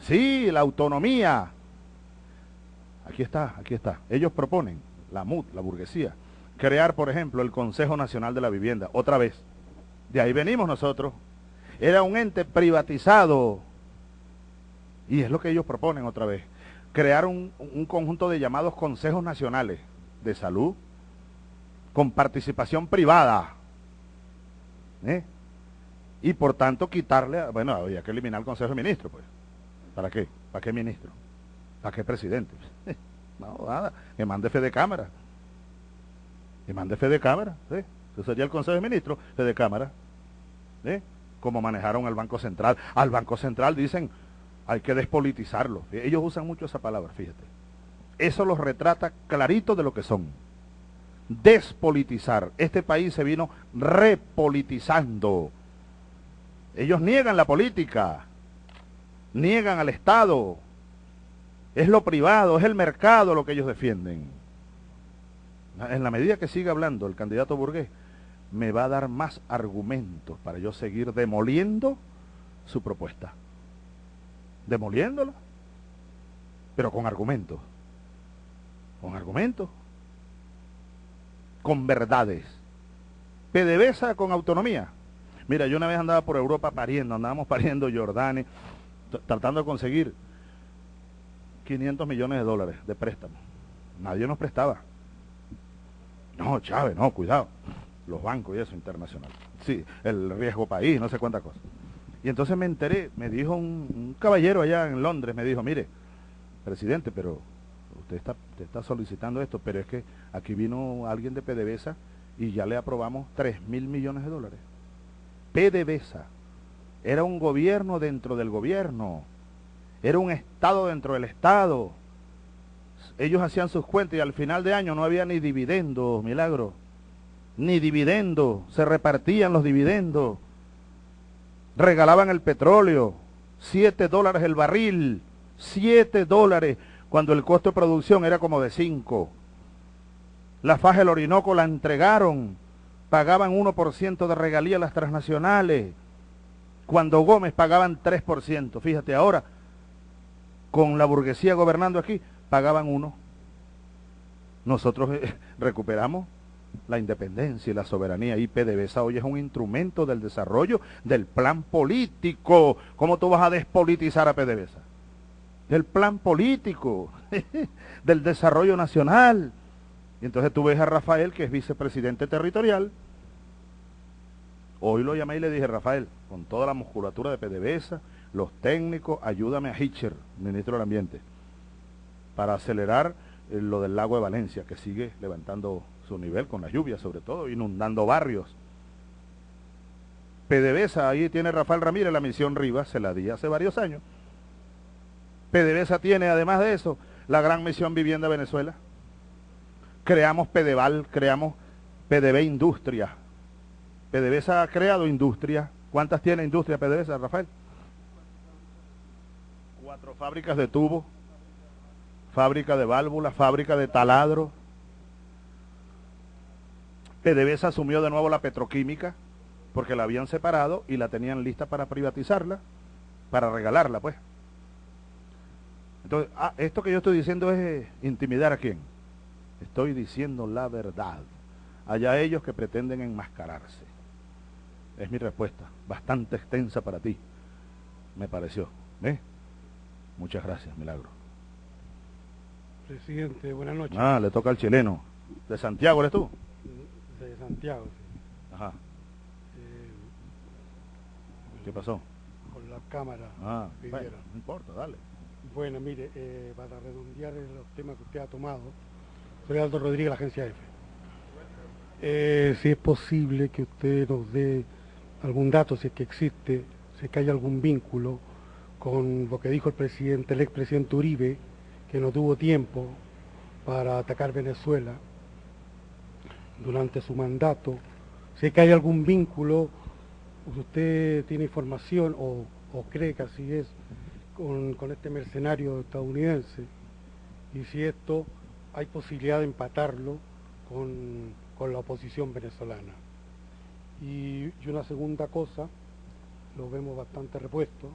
Speaker 2: Sí, la autonomía. Aquí está, aquí está. Ellos proponen, la MUD, la burguesía, crear, por ejemplo, el Consejo Nacional de la Vivienda, otra vez. De ahí venimos nosotros. Era un ente privatizado. Y es lo que ellos proponen otra vez. Crear un, conjunto de llamados consejos nacionales de salud con participación privada. ¿eh? Y por tanto quitarle, bueno, había que eliminar el Consejo de Ministros, pues. ¿Para qué? ¿Para qué ministro? ¿Para qué presidente? no, nada. Que mande fe de cámara. Que mande fe de cámara. ¿sí? Eso sería el Consejo de Ministros, fe de cámara. ¿sí? Como manejaron al Banco Central. Al Banco Central dicen, hay que despolitizarlo. Ellos usan mucho esa palabra, fíjate. Eso los retrata clarito de lo que son. Despolitizar. Este país se vino repolitizando. Ellos niegan la política niegan al Estado. Es lo privado, es el mercado lo que ellos defienden. En la medida que siga hablando el candidato burgués, me va a dar más argumentos para yo seguir demoliendo su propuesta. Demoliéndola, pero con argumentos. Con argumentos. Con verdades. PDVSA con autonomía. Mira, yo una vez andaba por Europa pariendo, andábamos pariendo Jordania, tratando de conseguir 500 millones de dólares de préstamo. Nadie nos prestaba. No, Chávez, no, cuidado. Los bancos y eso internacional. Sí, el riesgo país, no sé cuántas cosas. Y entonces me enteré, me dijo un, caballero allá en Londres, me dijo, mire, presidente, pero usted está, usted está solicitando esto, pero es que aquí vino alguien de PDVSA y ya le aprobamos 3 mil millones de dólares. PDVSA, era un gobierno dentro del gobierno. Era un Estado dentro del Estado. Ellos hacían sus cuentas y al final de año no había ni dividendos, milagro. Ni dividendos. Se repartían los dividendos. Regalaban el petróleo. Siete dólares el barril. Siete dólares cuando el costo de producción era como de cinco. La faja del Orinoco la entregaron. Pagaban 1% de regalía las transnacionales cuando Gómez pagaban 3%. Fíjate, ahora, con la burguesía gobernando aquí, pagaban uno. Nosotros eh, recuperamos la independencia y la soberanía. Y PDVSA hoy es un instrumento del desarrollo del plan político. ¿Cómo tú vas a despolitizar a PDVSA? Del plan político, del desarrollo nacional. Y entonces tú ves a Rafael, que es vicepresidente territorial, Hoy lo llamé y le dije, Rafael, con toda la musculatura de PDVSA, los técnicos, ayúdame a Hitcher, ministro del Ambiente, para acelerar eh, lo del lago de Valencia, que sigue levantando su nivel con las lluvias, sobre todo, inundando barrios. PDVSA, ahí tiene Rafael Ramírez, la misión Rivas, se la di hace varios años. PDVSA tiene, además de eso, la gran misión Vivienda Venezuela. Creamos PDVAL, creamos PDV Industria. PDVSA ha creado industria. ¿Cuántas tiene industria PDVSA, Rafael? Cuatro fábricas de tubo, fábrica de válvulas, fábrica de taladro. PDVSA asumió de nuevo la petroquímica porque la habían separado y la tenían lista para privatizarla, para regalarla, pues. Entonces, ah, esto que yo estoy diciendo es intimidar a quién. Estoy diciendo la verdad. Allá ellos que pretenden enmascararse. Es mi respuesta, bastante extensa para ti, me pareció. ¿Eh? Muchas gracias, Milagro.
Speaker 5: Presidente, buenas noches.
Speaker 2: Ah, le toca al chileno. ¿De Santiago eres tú?
Speaker 5: De Santiago, sí.
Speaker 2: Ajá. ¿Qué pasó?
Speaker 5: Con la cámara.
Speaker 2: Ah, no importa, dale.
Speaker 5: Bueno, mire, eh, para redondear los temas que usted ha tomado, soy Rodríguez, la agencia F. Eh, si es posible que usted nos dé algún dato, si es que existe, si es que hay algún vínculo con lo que dijo el presidente, el expresidente Uribe, que no tuvo tiempo para atacar Venezuela durante su mandato, si es que hay algún vínculo usted tiene información o, cree que así es con, este mercenario estadounidense y si esto hay posibilidad de empatarlo con, la oposición venezolana. Y, una segunda cosa, lo vemos bastante repuesto,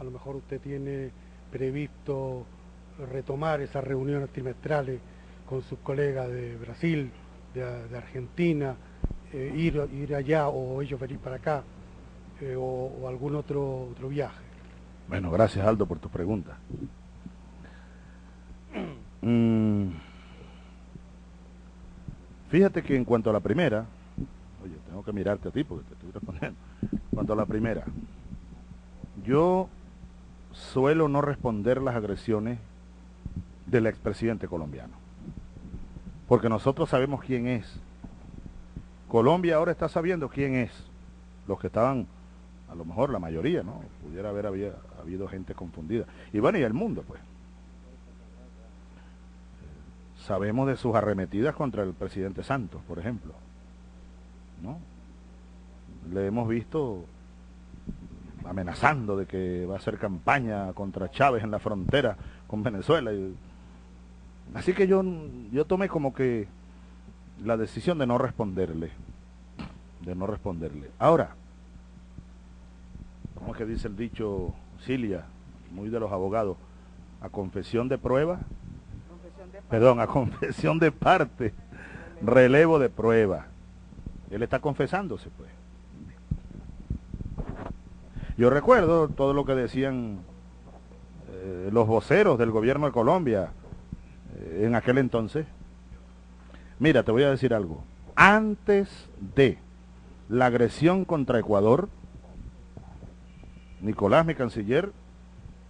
Speaker 5: a lo mejor usted tiene previsto retomar esas reuniones trimestrales con sus colegas de Brasil, de, Argentina, eh, ir, ir allá o ellos venir para acá eh, o, algún otro, otro viaje.
Speaker 2: Bueno, gracias Aldo por tu pregunta. Mm. Fíjate que en cuanto a la primera, oye, tengo que mirarte a ti porque te estoy respondiendo. En cuanto a la primera, yo suelo no responder las agresiones del expresidente colombiano. Porque nosotros sabemos quién es. Colombia ahora está sabiendo quién es. Los que estaban a lo mejor la mayoría, ¿no? Pudiera haber habido gente confundida. Y bueno, y el mundo, pues. Sabemos de sus arremetidas contra el presidente Santos, por ejemplo. ¿No? Le hemos visto amenazando de que va a hacer campaña contra Chávez en la frontera con Venezuela. Así que yo, yo tomé como que la decisión de no responderle. De no responderle. Ahora, ¿cómo es que dice el dicho Cilia, muy de los abogados? A confesión de prueba, perdón, a confesión de parte, relevo de prueba. Él está confesándose, pues. Yo recuerdo todo lo que decían eh, los voceros del gobierno de Colombia eh, en aquel entonces. Mira, te voy a decir algo. Antes de la agresión contra Ecuador, Nicolás, mi canciller,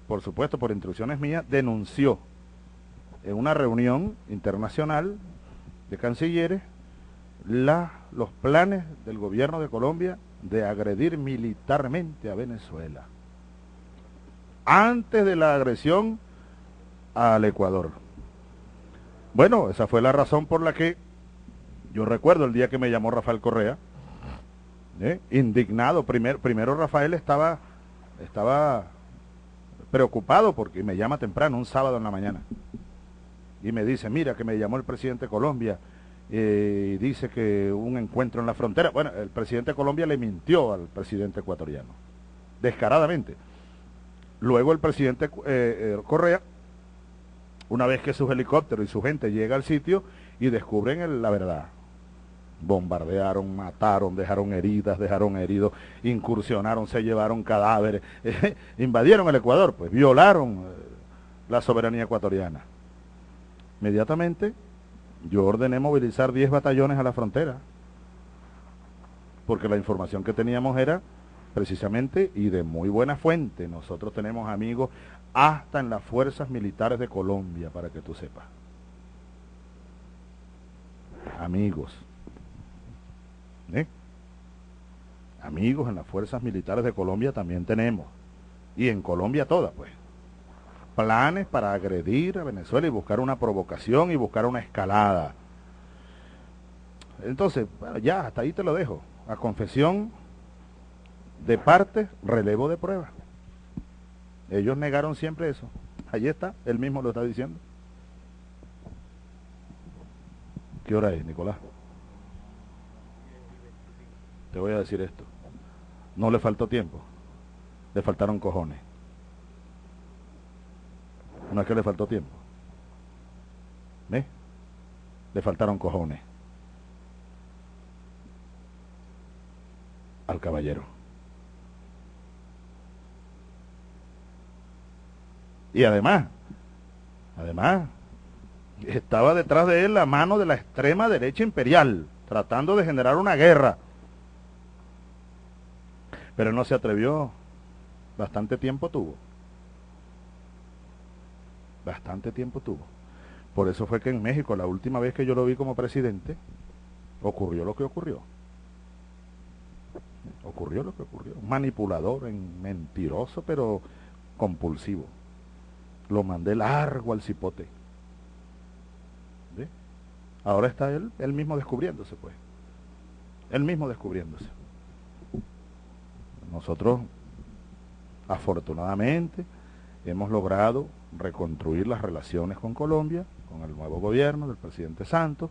Speaker 2: por supuesto por instrucciones mías, denunció en una reunión internacional de cancilleres los planes del gobierno de Colombia de agredir militarmente a Venezuela. Antes de la agresión al Ecuador. Bueno, esa fue la razón por la que yo recuerdo el día que me llamó Rafael Correa, ¿eh? indignado. primero Rafael estaba estaba preocupado porque me llama temprano, un sábado en la mañana. Y me dice, mira que me llamó el presidente de Colombia eh, y dice que un encuentro en la frontera. Bueno, el presidente de Colombia le mintió al presidente ecuatoriano, descaradamente. Luego el presidente eh, eh, Correa, una vez que sus helicópteros y su gente llega al sitio y descubren la verdad, bombardearon, mataron, dejaron heridas, dejaron heridos, incursionaron, se llevaron cadáveres, invadieron el Ecuador, pues violaron la soberanía ecuatoriana. Inmediatamente yo ordené movilizar 10 batallones a la frontera, porque la información que teníamos era precisamente y de muy buena fuente. Nosotros tenemos amigos hasta en las fuerzas militares de Colombia, para que tú sepas. Amigos. ¿Eh? amigos en las fuerzas militares de Colombia también tenemos. Y en Colombia toda, pues. Planes para agredir a Venezuela y buscar una provocación y buscar una escalada. Entonces, ya, hasta ahí te lo dejo. A confesión de parte, relevo de prueba. Ellos negaron siempre eso. Allí está, él mismo lo está diciendo. ¿Qué hora es, Nicolás? Te voy a decir esto. No le faltó tiempo. Le faltaron cojones. No es que le faltó tiempo. ¿Ve? Le faltaron cojones. Al caballero. Y además, además, estaba detrás de él la mano de la extrema derecha imperial, tratando de generar una guerra. Pero no se atrevió. Bastante tiempo tuvo. Bastante tiempo tuvo. Por eso fue que en México, la última vez que yo lo vi como presidente, ocurrió lo que ocurrió. Ocurrió lo que ocurrió. Manipulador, mentiroso, pero compulsivo. Lo mandé largo al cipote. Ahora está él, él mismo descubriéndose, pues. Él mismo descubriéndose. Nosotros, afortunadamente, hemos logrado reconstruir las relaciones con Colombia, con el nuevo gobierno del presidente Santos,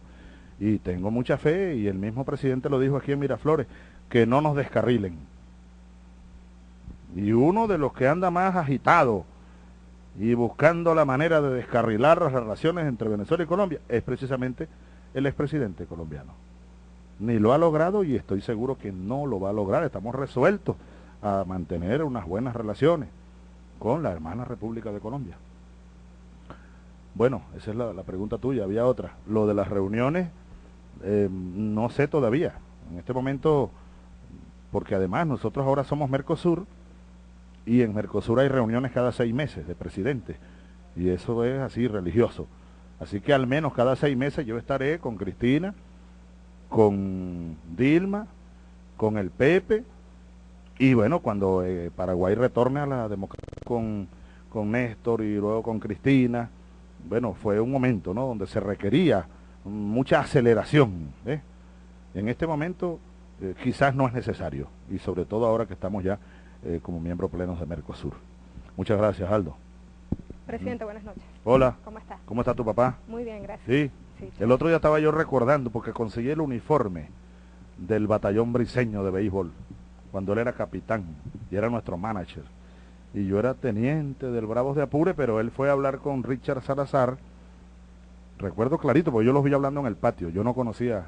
Speaker 2: y tengo mucha fe, y el mismo presidente lo dijo aquí en Miraflores, que no nos descarrilen. Y uno de los que anda más agitado y buscando la manera de descarrilar las relaciones entre Venezuela y Colombia es precisamente el expresidente colombiano. Ni lo ha logrado y estoy seguro que no lo va a lograr. Estamos resueltos a mantener unas buenas relaciones con la hermana República de Colombia. Bueno, esa es la, pregunta tuya. Había otra. Lo de las reuniones, eh, no sé todavía. En este momento, porque además nosotros ahora somos Mercosur, y en Mercosur hay reuniones cada seis meses de presidentes y eso es así religioso. Así que al menos cada seis meses yo estaré con Cristina, con Dilma, con el Pepe y bueno, cuando eh, Paraguay retorne a la democracia con, con Néstor y luego con Cristina, bueno, fue un momento ¿no? donde se requería mucha aceleración. En este momento eh, quizás no es necesario y sobre todo ahora que estamos ya eh, como miembro pleno de Mercosur. Muchas gracias, Aldo.
Speaker 1: Presidente, buenas noches.
Speaker 2: Hola.
Speaker 1: ¿Cómo está?
Speaker 2: ¿Cómo está tu papá?
Speaker 1: Muy bien, gracias.
Speaker 2: ¿Sí? El otro día estaba yo recordando porque conseguí el uniforme del batallón briseño de béisbol cuando él era capitán y era nuestro manager. Y yo era teniente del Bravos de Apure, pero él fue a hablar con Richard Salazar. Recuerdo clarito, porque yo los vi hablando en el patio. Yo no conocía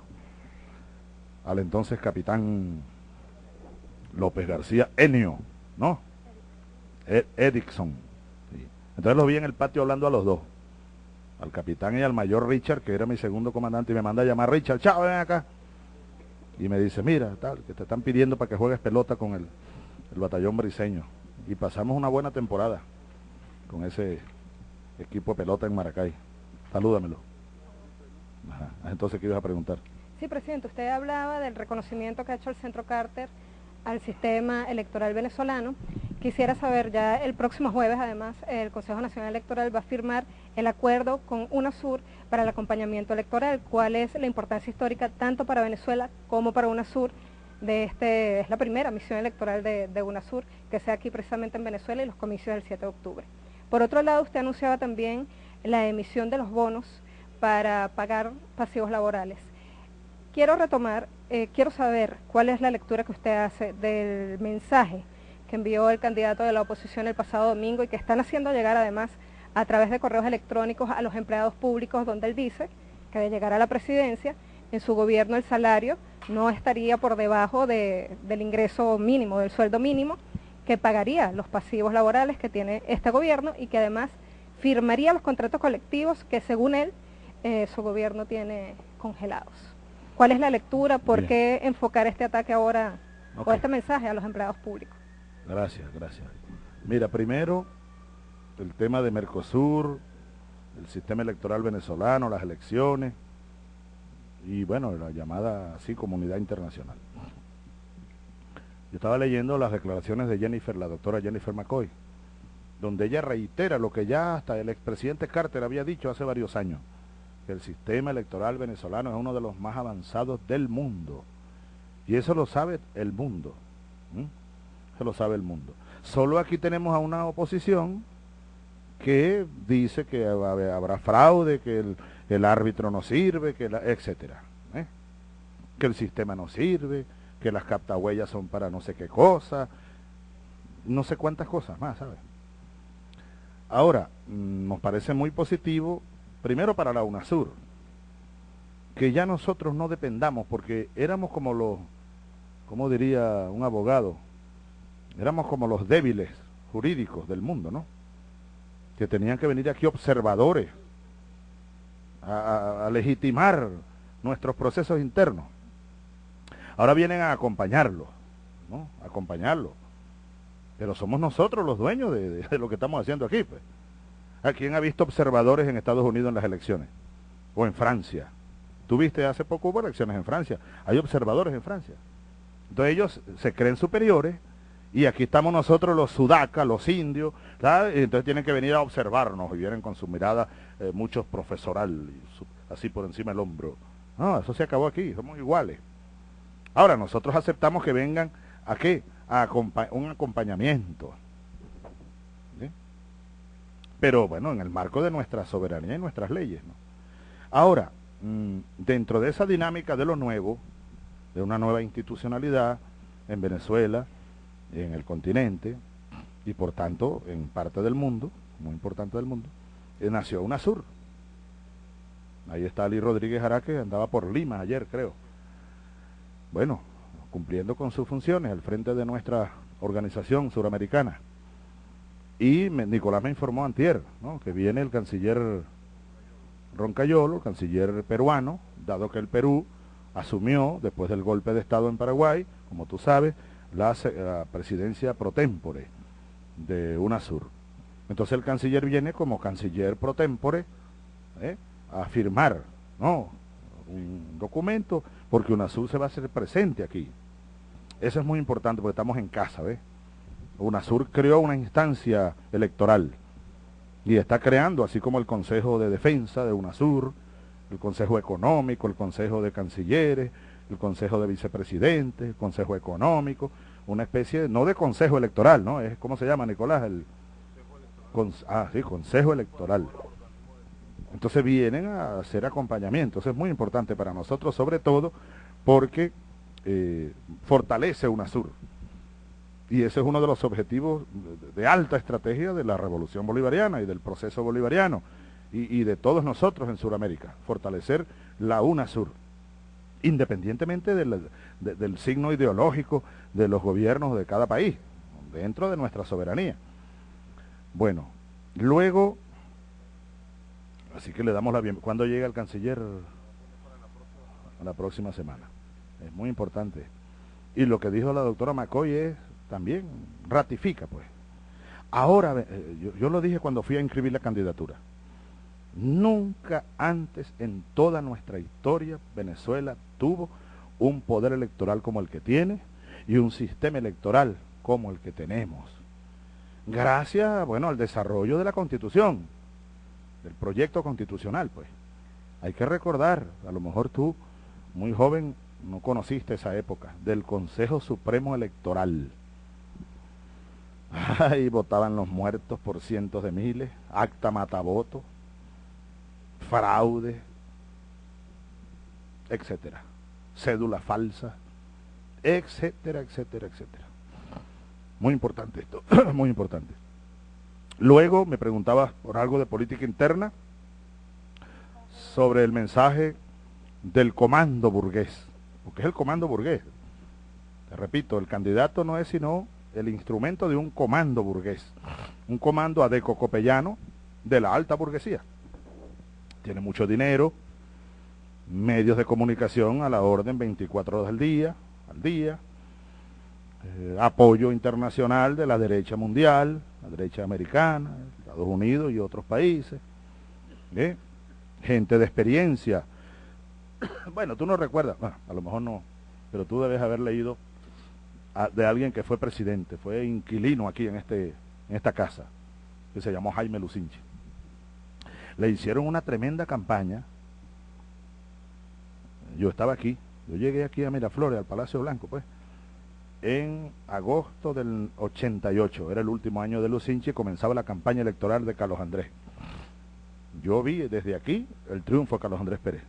Speaker 2: al entonces capitán López García Enio, ¿no? Ed Edison. Entonces lo vi en el patio hablando a los dos, al capitán y al mayor Richard, que era mi segundo comandante, y me manda a llamar Richard, chao, ven acá. Y me dice, mira, tal, que te están pidiendo para que juegues pelota con el, batallón briseño. Y pasamos una buena temporada con ese equipo de pelota en Maracay. Salúdamelo. Entonces, ¿qué ibas a preguntar?
Speaker 1: Sí, presidente, usted hablaba del reconocimiento que ha hecho el Centro Carter al sistema electoral venezolano. Quisiera saber, ya el próximo jueves además, el Consejo Nacional Electoral va a firmar el acuerdo con UNASUR para el acompañamiento electoral. ¿Cuál es la importancia histórica tanto para Venezuela como para UNASUR? De este, es la primera misión electoral de, de UNASUR que sea aquí precisamente en Venezuela y los comicios del 7 de octubre. Por otro lado, usted anunciaba también la emisión de los bonos para pagar pasivos laborales. Quiero retomar eh, quiero saber cuál es la lectura que usted hace del mensaje que envió el candidato de la oposición el pasado domingo y que están haciendo llegar además a través de correos electrónicos a los empleados públicos donde él dice que de llegar a la presidencia, en su gobierno el salario no estaría por debajo del ingreso mínimo, del sueldo mínimo, que pagaría los pasivos laborales que tiene este gobierno y que además firmaría los contratos colectivos que según él eh, su gobierno tiene congelados. ¿Cuál es la lectura? ¿Por qué enfocar este ataque ahora o este mensaje a los empleados públicos?
Speaker 2: Gracias, gracias. Mira, primero, el tema de Mercosur, el sistema electoral venezolano, las elecciones y bueno, la llamada así comunidad internacional. Yo estaba leyendo las declaraciones de Jennifer, la doctora Jennifer McCoy, donde ella reitera lo que ya hasta el expresidente Carter había dicho hace varios años, que el sistema electoral venezolano es uno de los más avanzados del mundo. Y eso lo sabe el mundo. Eso lo sabe el mundo. Solo aquí tenemos a una oposición que dice que habrá fraude, que el, árbitro no sirve, que la, etcétera, ¿eh? que el sistema no sirve, que las captahuellas son para no sé qué cosa, no sé cuántas cosas más, ¿sabes? Ahora, mm, nos parece muy positivo, primero para la UNASUR, que ya nosotros no dependamos, porque éramos como los, como diría un abogado, éramos como los débiles jurídicos del mundo, ¿no? Que tenían que venir aquí observadores a, legitimar nuestros procesos internos. Ahora vienen a acompañarlos, ¿no? A acompañarlos. Pero somos nosotros los dueños de, lo que estamos haciendo aquí, pues. ¿A quién ha visto observadores en Estados Unidos en las elecciones? O en Francia. Tuviste hace poco hubo elecciones en Francia. Hay observadores en Francia. Entonces ellos se creen superiores y aquí estamos nosotros los sudacas, los indios, y entonces tienen que venir a observarnos y vienen con su mirada eh, muchos profesoral, así por encima del hombro. No, eso se acabó aquí, somos iguales. Ahora, nosotros aceptamos que vengan a qué? A un acompañamiento. Pero bueno, en el marco de nuestra soberanía y nuestras leyes. Ahora, mm, dentro de esa dinámica de lo nuevo, de una nueva institucionalidad en Venezuela, en el continente y por tanto en parte del mundo, muy importante del mundo, nació UNASUR. Ahí está Ali Rodríguez Araque, andaba por Lima ayer creo. Bueno, cumpliendo con sus funciones al frente de nuestra organización suramericana. Y Nicolás me informó antier, que viene el canciller Roncayolo, canciller peruano, dado que el Perú asumió, después del golpe de Estado en Paraguay, como tú sabes, la, presidencia pro tempore de UNASUR. Entonces el canciller viene como canciller pro tempore ¿eh? a firmar ¿no? un documento porque UNASUR se va a hacer presente aquí. Eso es muy importante porque estamos en casa, ¿ves? UNASUR creó una instancia electoral y está creando, así como el Consejo de Defensa de UNASUR, el Consejo Económico, el Consejo de Cancilleres, el Consejo de Vicepresidentes, el Consejo Económico, una especie, no de Consejo Electoral, ¿no? Es, ¿Cómo se llama, Nicolás? El, ah, sí, Consejo Electoral. Entonces vienen a hacer acompañamiento. Eso es muy importante para nosotros, sobre todo porque eh, fortalece UNASUR. Y ese es uno de los objetivos de alta estrategia de la revolución bolivariana y del proceso bolivariano y, de todos nosotros en Sudamérica, fortalecer la UNASUR independientemente del, signo ideológico de los gobiernos de cada país, dentro de nuestra soberanía. Bueno, luego, así que le damos la bienvenida. ¿Cuándo llega el canciller? La próxima semana. Es muy importante. Y lo que dijo la doctora McCoy es también ratifica, pues. Ahora, eh, yo, yo lo dije cuando fui a inscribir la candidatura. Nunca antes en toda nuestra historia Venezuela tuvo un poder electoral como el que tiene y un sistema electoral como el que tenemos. Gracias, bueno, al desarrollo de la Constitución, del proyecto constitucional, pues. Hay que recordar, a lo mejor tú, muy joven, no conociste esa época, del Consejo Supremo Electoral. Ahí votaban los muertos por cientos de miles, acta mataboto, fraude, etcétera, cédula falsa, etcétera, etcétera, etcétera. Muy importante esto, muy importante. Luego me preguntaba por algo de política interna sobre el mensaje del comando burgués, porque es el comando burgués. Te repito, el candidato no es sino el instrumento de un comando burgués, un comando adeco-copellano de la alta burguesía tiene mucho dinero, medios de comunicación a la orden 24 horas al día, al día, eh, apoyo internacional de la derecha mundial, la derecha americana, Estados Unidos y otros países, ¿eh? gente de experiencia. bueno, tú no recuerdas, a lo mejor no, pero tú debes haber leído de alguien que fue presidente, fue inquilino aquí en, este, en esta casa, que se llamó Jaime Lucinchi. Le hicieron una tremenda campaña. Yo estaba aquí, yo llegué aquí a Miraflores, al Palacio Blanco, pues, en agosto del 88, era el último año de Lucinchi, comenzaba la campaña electoral de Carlos Andrés. Yo vi desde aquí el triunfo de Carlos Andrés Pérez.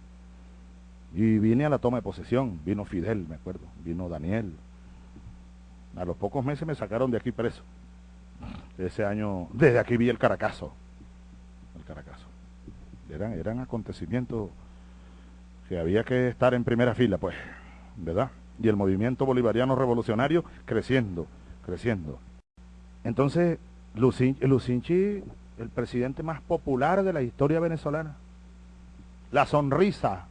Speaker 2: Y vine a la toma de posesión, vino Fidel, me acuerdo, vino Daniel. A los pocos meses me sacaron de aquí preso. Ese año, desde aquí vi el Caracazo. El Caracazo. Eran, eran acontecimientos que había que estar en primera fila, pues, ¿verdad? Y el movimiento bolivariano revolucionario creciendo, creciendo. Entonces, Lucinchi, el presidente más popular de la historia venezolana. La sonrisa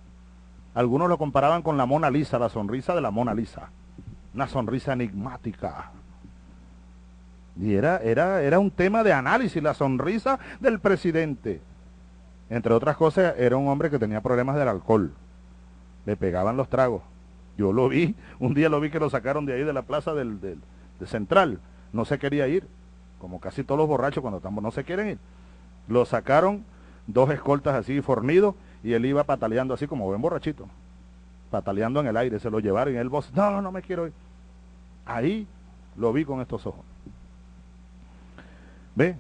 Speaker 2: algunos lo comparaban con la Mona Lisa, la sonrisa de la Mona Lisa. Una sonrisa enigmática. Y era, era, era un tema de análisis, la sonrisa del presidente. Entre otras cosas, era un hombre que tenía problemas del alcohol. Le pegaban los tragos. Yo lo vi, un día lo vi que lo sacaron de ahí de la plaza del, de Central. No se quería ir, como casi todos los borrachos cuando estamos, no se quieren ir. Lo sacaron, dos escoltas así fornidos, y él iba pataleando así como buen borrachito, pataleando en el aire, se lo llevaron y él voz, no, no me quiero ir. Ahí lo vi con estos ojos. ¿Ve?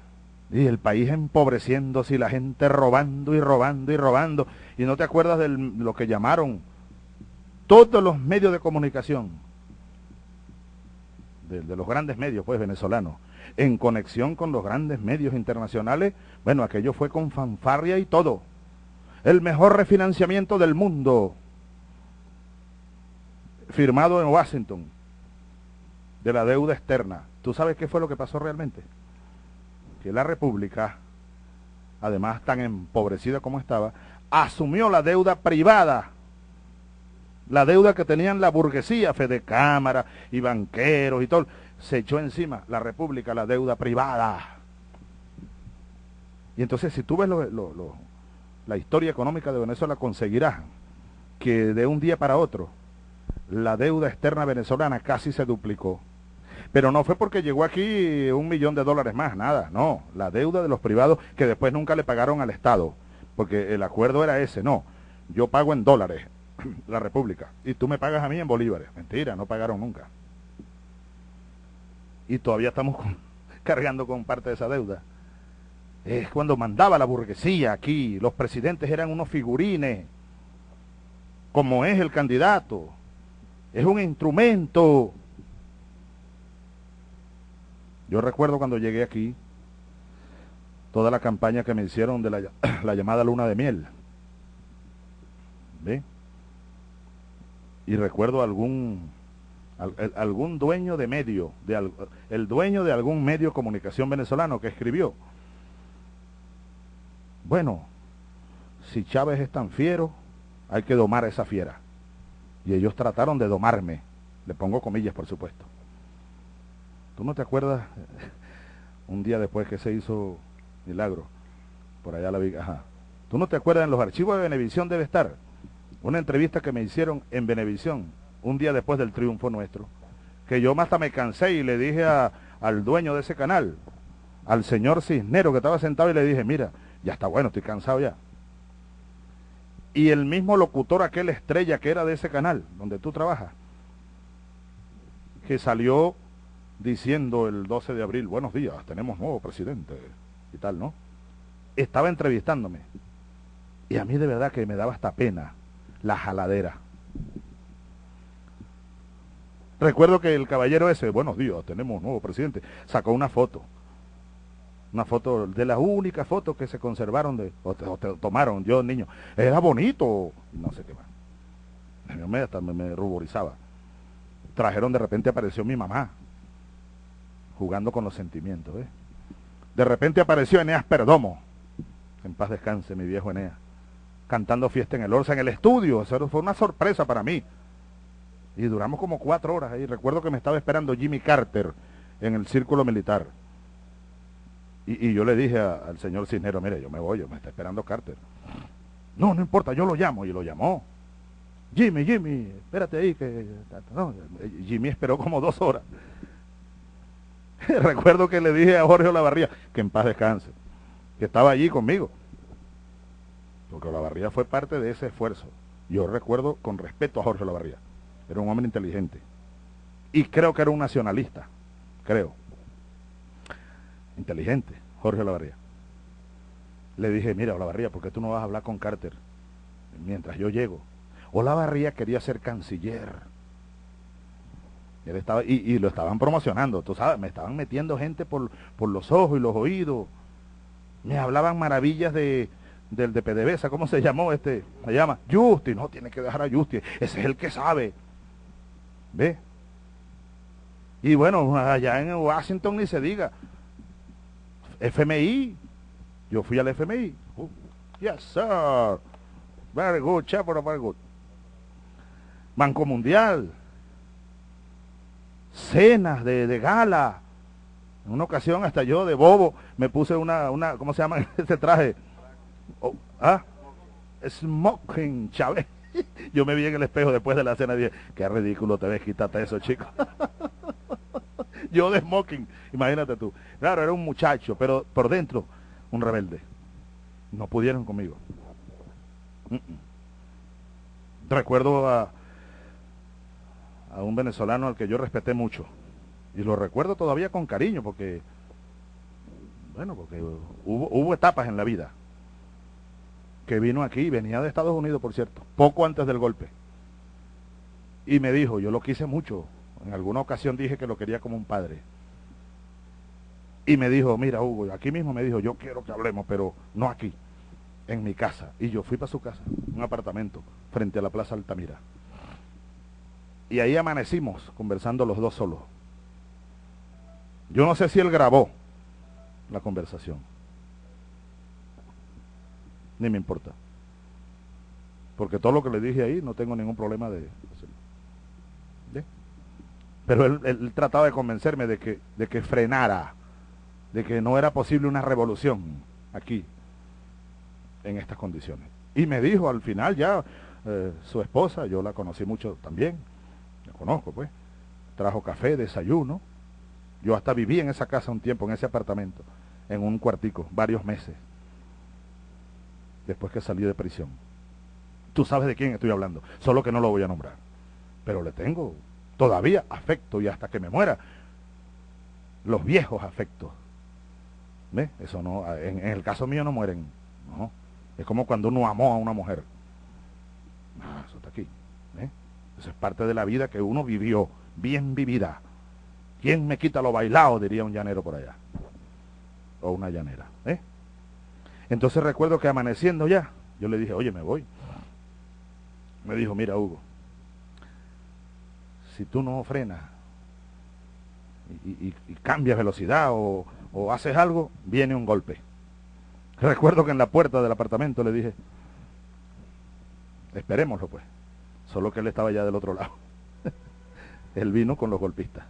Speaker 2: Y el país empobreciéndose y la gente robando y robando y robando. Y no te acuerdas de lo que llamaron todos los medios de comunicación, de, los grandes medios pues venezolanos, en conexión con los grandes medios internacionales, bueno, aquello fue con fanfarria y todo el mejor refinanciamiento del mundo, firmado en Washington, de la deuda externa. ¿Tú sabes qué fue lo que pasó realmente? Que la República, además tan empobrecida como estaba, asumió la deuda privada, la deuda que tenían la burguesía, Fede Cámara y banqueros y todo, se echó encima la República la deuda privada. Y entonces si tú ves lo, lo, la historia económica de Venezuela conseguirá que de un día para otro la deuda externa venezolana casi se duplicó. Pero no fue porque llegó aquí un millón de dólares más, nada, no. La deuda de los privados que después nunca le pagaron al Estado, porque el acuerdo era ese, no. Yo pago en dólares, la República, y tú me pagas a mí en bolívares. Mentira, no pagaron nunca. Y todavía estamos cargando con parte de esa deuda es cuando mandaba la burguesía aquí, los presidentes eran unos figurines, como es el candidato, es un instrumento. Yo recuerdo cuando llegué aquí, toda la campaña que me hicieron de la, llamada luna de miel. ¿Ve? Y recuerdo algún algún dueño de medio, de, el dueño de algún medio de comunicación venezolano que escribió, bueno, si Chávez es tan fiero, hay que domar a esa fiera. Y ellos trataron de domarme. Le pongo comillas, por supuesto. ¿Tú no te acuerdas un día después que se hizo Milagro? Por allá la vi. Ajá. ¿Tú no te acuerdas en los archivos de Benevisión debe estar? Una entrevista que me hicieron en Benevisión un día después del triunfo nuestro. Que yo hasta me cansé y le dije al dueño de ese canal, al señor Cisnero que estaba sentado y le dije, mira, ya está bueno, estoy cansado ya. Y el mismo locutor, aquel estrella que era de ese canal, donde tú trabajas, que salió diciendo el 12 de abril, buenos días, tenemos nuevo presidente y tal, ¿no? Estaba entrevistándome. Y a mí de verdad que me daba hasta pena la jaladera. Recuerdo que el caballero ese, buenos días, tenemos nuevo presidente, sacó una foto. Una foto de las únicas fotos que se conservaron de, o, tomaron yo niño. Era bonito no sé qué más. Me, hasta me, ruborizaba. Trajeron de repente apareció mi mamá jugando con los sentimientos de repente apareció Eneas Perdomo. En paz descanse mi viejo Eneas cantando fiesta en el Orsa en el estudio eso fue una sorpresa para mí y duramos como cuatro horas ahí recuerdo que me estaba esperando Jimmy Carter en el círculo militar y, yo le dije al señor Cisnero, mire, yo me voy, yo me está esperando Carter. No, no importa, yo lo llamo. Y lo llamó. Jimmy, Jimmy, espérate ahí, que Jimmy esperó como dos horas. Recuerdo que le dije a Jorge Olavarría, que en paz descanse, que estaba allí conmigo. Porque Olavarría fue parte de ese esfuerzo. Yo recuerdo con respeto a Jorge Olavarría. Era un hombre inteligente. Y creo que era un nacionalista. Creo. Inteligente, Jorge Olavarría. Le dije, mira, Olavarría, ¿por qué tú no vas a hablar con Carter mientras yo llego? Olavarría quería ser canciller. Él estaba, y, lo estaban promocionando, tú sabes, me estaban metiendo gente por, por los ojos y los oídos. Me hablaban maravillas de, del de PDVSA, ¿cómo se llamó este? Se llama Justi, no, tiene que dejar a Justi, ese es el que sabe. ¿Ve? Y bueno, allá en Washington ni se diga. FMI, yo fui al FMI. Uh, yes, sir. Very good, Chapo, very good. Banco Mundial, cenas de, gala. En una ocasión hasta yo de bobo me puse una, una ¿cómo se llama ese traje? Oh, ¿Ah? Smoking, Chávez. Yo me vi en el espejo después de la cena y dije, qué ridículo te ves, quítate eso, chico. yo de smoking, imagínate tú. Claro, era un muchacho, pero por dentro, un rebelde. No pudieron conmigo. Recuerdo a, a un venezolano al que yo respeté mucho. Y lo recuerdo todavía con cariño porque, bueno, porque hubo, hubo etapas en la vida que vino aquí, venía de Estados Unidos, por cierto, poco antes del golpe. Y me dijo, yo lo quise mucho, en alguna ocasión dije que lo quería como un padre. Y me dijo, mira Hugo, aquí mismo me dijo, yo quiero que hablemos, pero no aquí, en mi casa. Y yo fui para su casa, un apartamento, frente a la Plaza Altamira. Y ahí amanecimos conversando los dos solos. Yo no sé si él grabó la conversación. Ni me importa. Porque todo lo que le dije ahí no tengo ningún problema de Pero él, trataba de convencerme de que, de que frenara, de que no era posible una revolución aquí, en estas condiciones. Y me dijo al final ya, eh, su esposa, yo la conocí mucho también, conozco pues, trajo café, desayuno. Yo hasta viví en esa casa un tiempo, en ese apartamento, en un cuartico, varios meses, después que salí de prisión. Tú sabes de quién estoy hablando, solo que no lo voy a nombrar. Pero le tengo todavía afecto y hasta que me muera, los viejos afectos. ¿Ves? Eso no, en, el caso mío no mueren. No. Es como cuando uno amó a una mujer. Ah, eso está aquí. Eso es parte de la vida que uno vivió, bien vivida. ¿Quién me quita lo bailado? Diría un llanero por allá. O una llanera. ¿eh? Entonces recuerdo que amaneciendo ya, yo le dije, oye, me voy. Me dijo, mira Hugo, si tú no frenas y, cambias velocidad o, o haces algo, viene un golpe. Recuerdo que en la puerta del apartamento le dije, esperémoslo pues. Solo que él estaba ya del otro lado. él vino con los golpistas.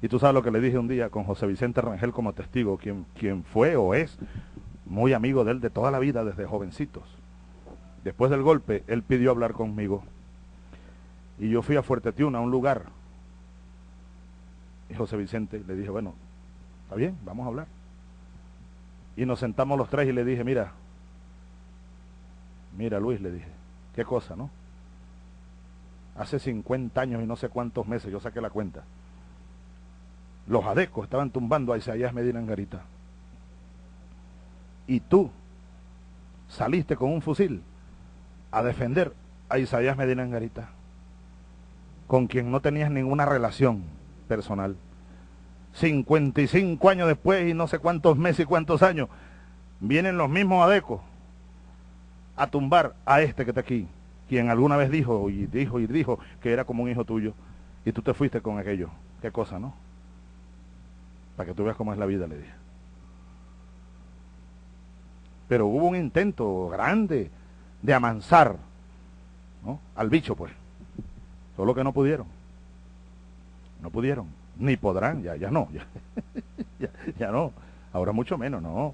Speaker 2: Y tú sabes lo que le dije un día con José Vicente Rangel como testigo, quien, quien fue o es muy amigo de él de toda la vida desde jovencitos. Después del golpe, él pidió hablar conmigo. Y yo fui a Fuerte Tiuna, a un lugar. Y José Vicente le dije, bueno, está bien, vamos a hablar. Y nos sentamos los tres y le dije, mira, mira Luis, le dije, Qué cosa, ¿no? Hace 50 años y no sé cuántos meses, yo saqué la cuenta. Los adecos estaban tumbando a Isaías Medina en Garita. Y tú saliste con un fusil a defender a Isaías Medina en Garita, con quien no tenías ninguna relación personal. 55 años después y no sé cuántos meses y cuántos años, vienen los mismos adecos a tumbar a este que está aquí, quien alguna vez dijo y dijo y dijo que era como un hijo tuyo, y tú te fuiste con aquello. Qué cosa, ¿no? Para que tú veas cómo es la vida, le dije. Pero hubo un intento grande de amansar ¿no? al bicho, pues. Solo que no pudieron. No pudieron. Ni podrán, ya, ya no. ya, ya no. Ahora mucho menos, no.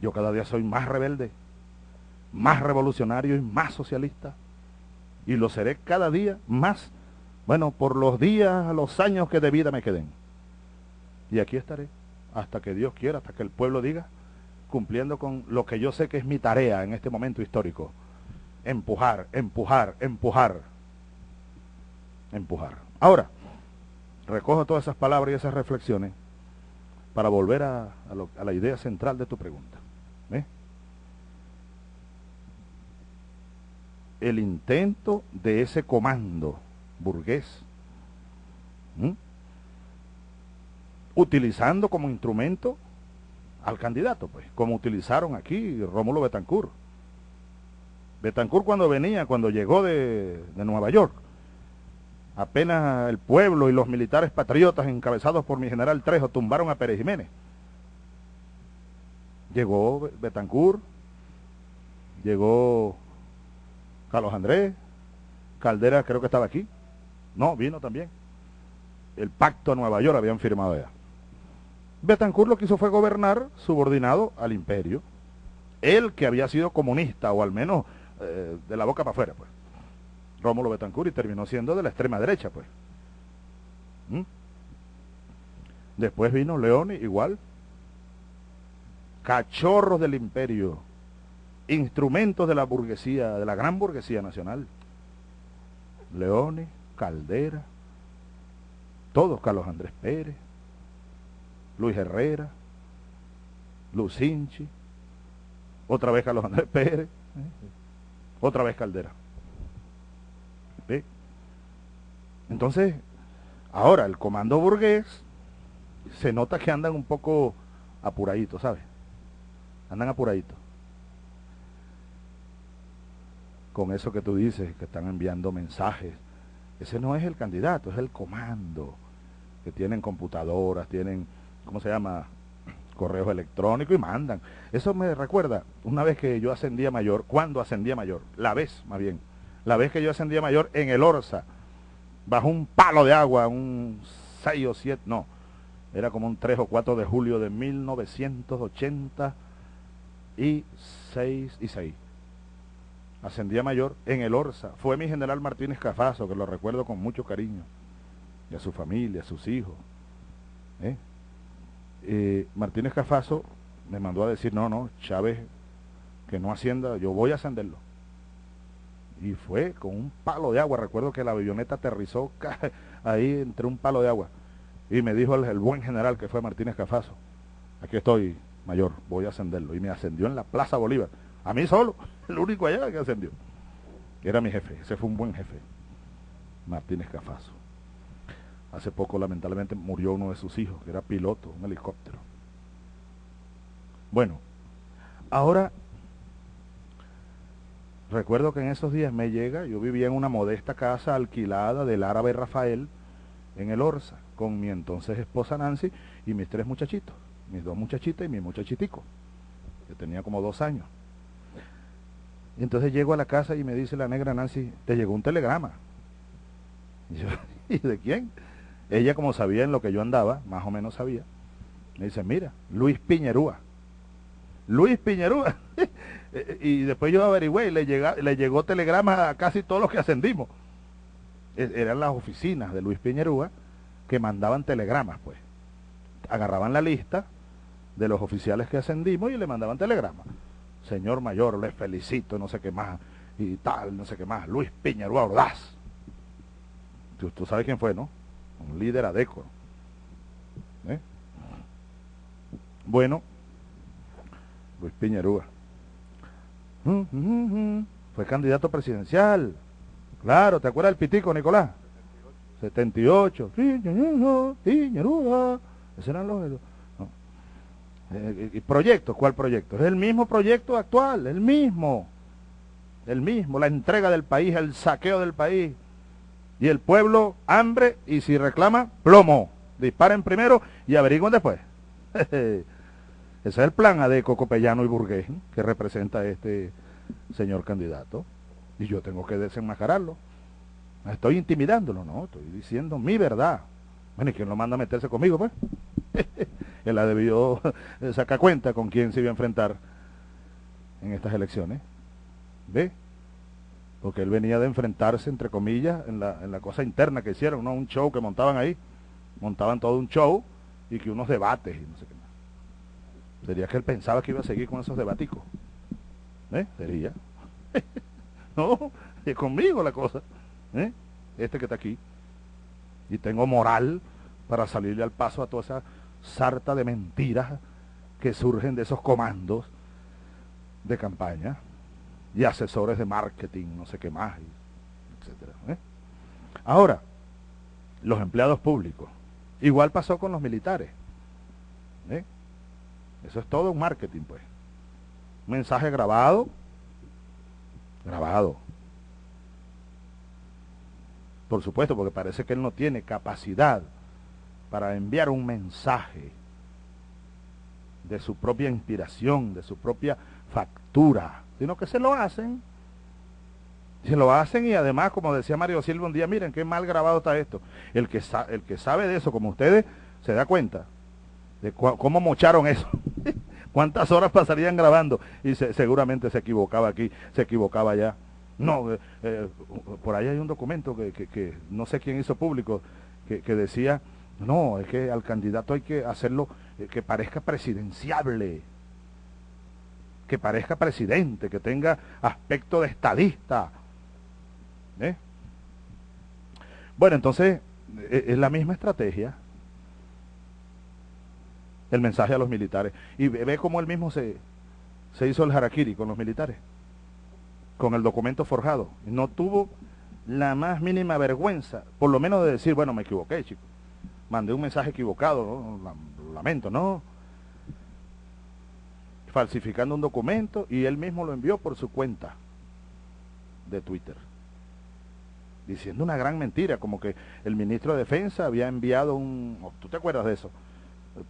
Speaker 2: Yo cada día soy más rebelde más revolucionario y más socialista. Y lo seré cada día más, bueno, por los días, los años que de vida me queden. Y aquí estaré, hasta que Dios quiera, hasta que el pueblo diga, cumpliendo con lo que yo sé que es mi tarea en este momento histórico. Empujar, empujar, empujar. Empujar. Ahora, recojo todas esas palabras y esas reflexiones para volver a, la idea central de tu pregunta. El intento de ese comando burgués, utilizando como instrumento al candidato, pues, como utilizaron aquí Rómulo Betancourt. Betancourt cuando venía, cuando llegó de, de Nueva York, apenas el pueblo y los militares patriotas encabezados por mi general Trejo tumbaron a Pérez Jiménez. Llegó Betancourt, llegó Carlos Andrés, Caldera creo que estaba aquí. No, vino también. El pacto a Nueva York habían firmado ya. Betancourt lo que hizo fue gobernar subordinado al imperio. Él que había sido comunista, o al menos eh, de la boca para afuera, pues. Rómulo Betancourt y terminó siendo de la extrema derecha, pues. ¿Mm? Después vino León igual. Cachorros del imperio. Instrumentos de la burguesía, de la gran burguesía nacional. Leone, Caldera, todos, Carlos Andrés Pérez, Luis Herrera, Lucinchi, otra vez Carlos Andrés Pérez, ¿eh? otra vez Caldera. Entonces, ahora el comando burgués se nota que andan un poco apuraditos, ¿sabes? Andan apuraditos. Con eso que tú dices, que están enviando mensajes. Ese no es el candidato, es el comando. Que tienen computadoras, tienen, ¿cómo se llama? Correos electrónicos y mandan. Eso me recuerda una vez que yo ascendía mayor, cuando ascendía mayor, la vez más bien, la vez que yo ascendía mayor en el Orsa, bajo un palo de agua, un 6 o 7, no, era como un 3 o 4 de julio de 1986 y 6. Ascendía mayor en el Orsa. Fue mi general Martínez Cafazo, que lo recuerdo con mucho cariño. Y a su familia, a sus hijos. ¿eh? Eh, Martínez Cafazo me mandó a decir, no, no, Chávez, que no ascienda, yo voy a ascenderlo y fue con un palo de agua. Recuerdo que la avioneta aterrizó ahí entre un palo de agua. Y me dijo el, buen general que fue Martínez Cafazo, aquí estoy, mayor, voy a ascenderlo. Y me ascendió en la Plaza Bolívar. A mí solo, el único allá que ascendió. Era mi jefe, ese fue un buen jefe, Martínez Cafazo. Hace poco lamentablemente murió uno de sus hijos, que era piloto, un helicóptero. Bueno, ahora Recuerdo que en esos días me llega, yo vivía en una modesta casa alquilada del árabe Rafael en el Orsa, con mi entonces esposa Nancy y mis tres muchachitos, mis dos muchachitas y mi muchachitico, que tenía como dos años. Y entonces llego a la casa y me dice la negra Nancy, te llegó un telegrama. Y yo, ¿y de quién? Ella como sabía en lo que yo andaba, más o menos sabía, me dice, mira, Luis Piñerúa. Luis Piñerúa. y después yo averigüé y le, le llegó telegrama a casi todos los que ascendimos. E, eran las oficinas de Luis Piñerúa que mandaban telegramas, pues. Agarraban la lista de los oficiales que ascendimos y le mandaban telegramas. Señor mayor, le felicito, no sé qué más, y tal, no sé qué más. Luis Piñerúa Ordaz. Tú, sabes quién fue, ¿no? Un líder adecuado. ¿Eh? Bueno, Luis Piñerúa. Mm, mm, mm, Fue candidato presidencial. Claro, ¿te acuerdas del pitico, Nicolás? 78. Piñerúa. Esos eran los... No. Eh, eh ¿Proyecto? ¿Cuál proyecto? Es el mismo proyecto actual, el mismo. El mismo, la entrega del país, el saqueo del país. Y el pueblo, hambre, y si reclama, plomo. Disparen primero y averigüen después. Ese es el plan Adeco, Copellano y Burgués que representa este señor candidato. Y yo tengo que desenmascararlo. estoy intimidándolo, no, estoy diciendo mi verdad. Bueno, ¿y quién lo manda a meterse conmigo, pues? Él ha debido sacar cuenta con quién se iba a enfrentar en estas elecciones. ¿Ve? Porque él venía de enfrentarse, entre comillas, en la, en la cosa interna que hicieron, ¿no? Un show que montaban ahí. Montaban todo un show y que unos debates y no sé qué más. Sería que él pensaba que iba a seguir con esos debaticos. ¿Eh? Sería. no, es conmigo la cosa. ¿Eh? Este que está aquí. Y tengo moral para salirle al paso a toda esa sarta de mentiras que surgen de esos comandos de campaña y asesores de marketing, no sé qué más, etcétera. ¿eh? Ahora, los empleados públicos. Igual pasó con los militares. ¿eh? Eso es todo un marketing, pues. Mensaje grabado, grabado. Por supuesto, porque parece que él no tiene capacidad para enviar un mensaje de su propia inspiración, de su propia factura, sino que se lo hacen. Se lo hacen y además, como decía Mario Silva un día, miren qué mal grabado está esto. El que, el que sabe de eso, como ustedes, se da cuenta de cómo mocharon eso. ¿Cuántas horas pasarían grabando? Y seguramente se equivocaba aquí, se equivocaba allá. No, eh, eh, por ahí hay un documento que, no sé quién hizo público, que, decía, no, es que al candidato hay que hacerlo eh, que parezca presidenciable, que parezca presidente, que tenga aspecto de estadista. Bueno, entonces es la misma estrategia el mensaje a los militares. Y ve, cómo él mismo se, se hizo el harakiri con los militares, con el documento forjado. No tuvo la más mínima vergüenza, por lo menos de decir, bueno, me equivoqué, chico. Mandé un mensaje equivocado, lamento, no. Falsificando un documento y él mismo lo envió por su cuenta de Twitter. Diciendo una gran mentira, como que el ministro de Defensa había enviado un... ¿Tú te acuerdas de eso?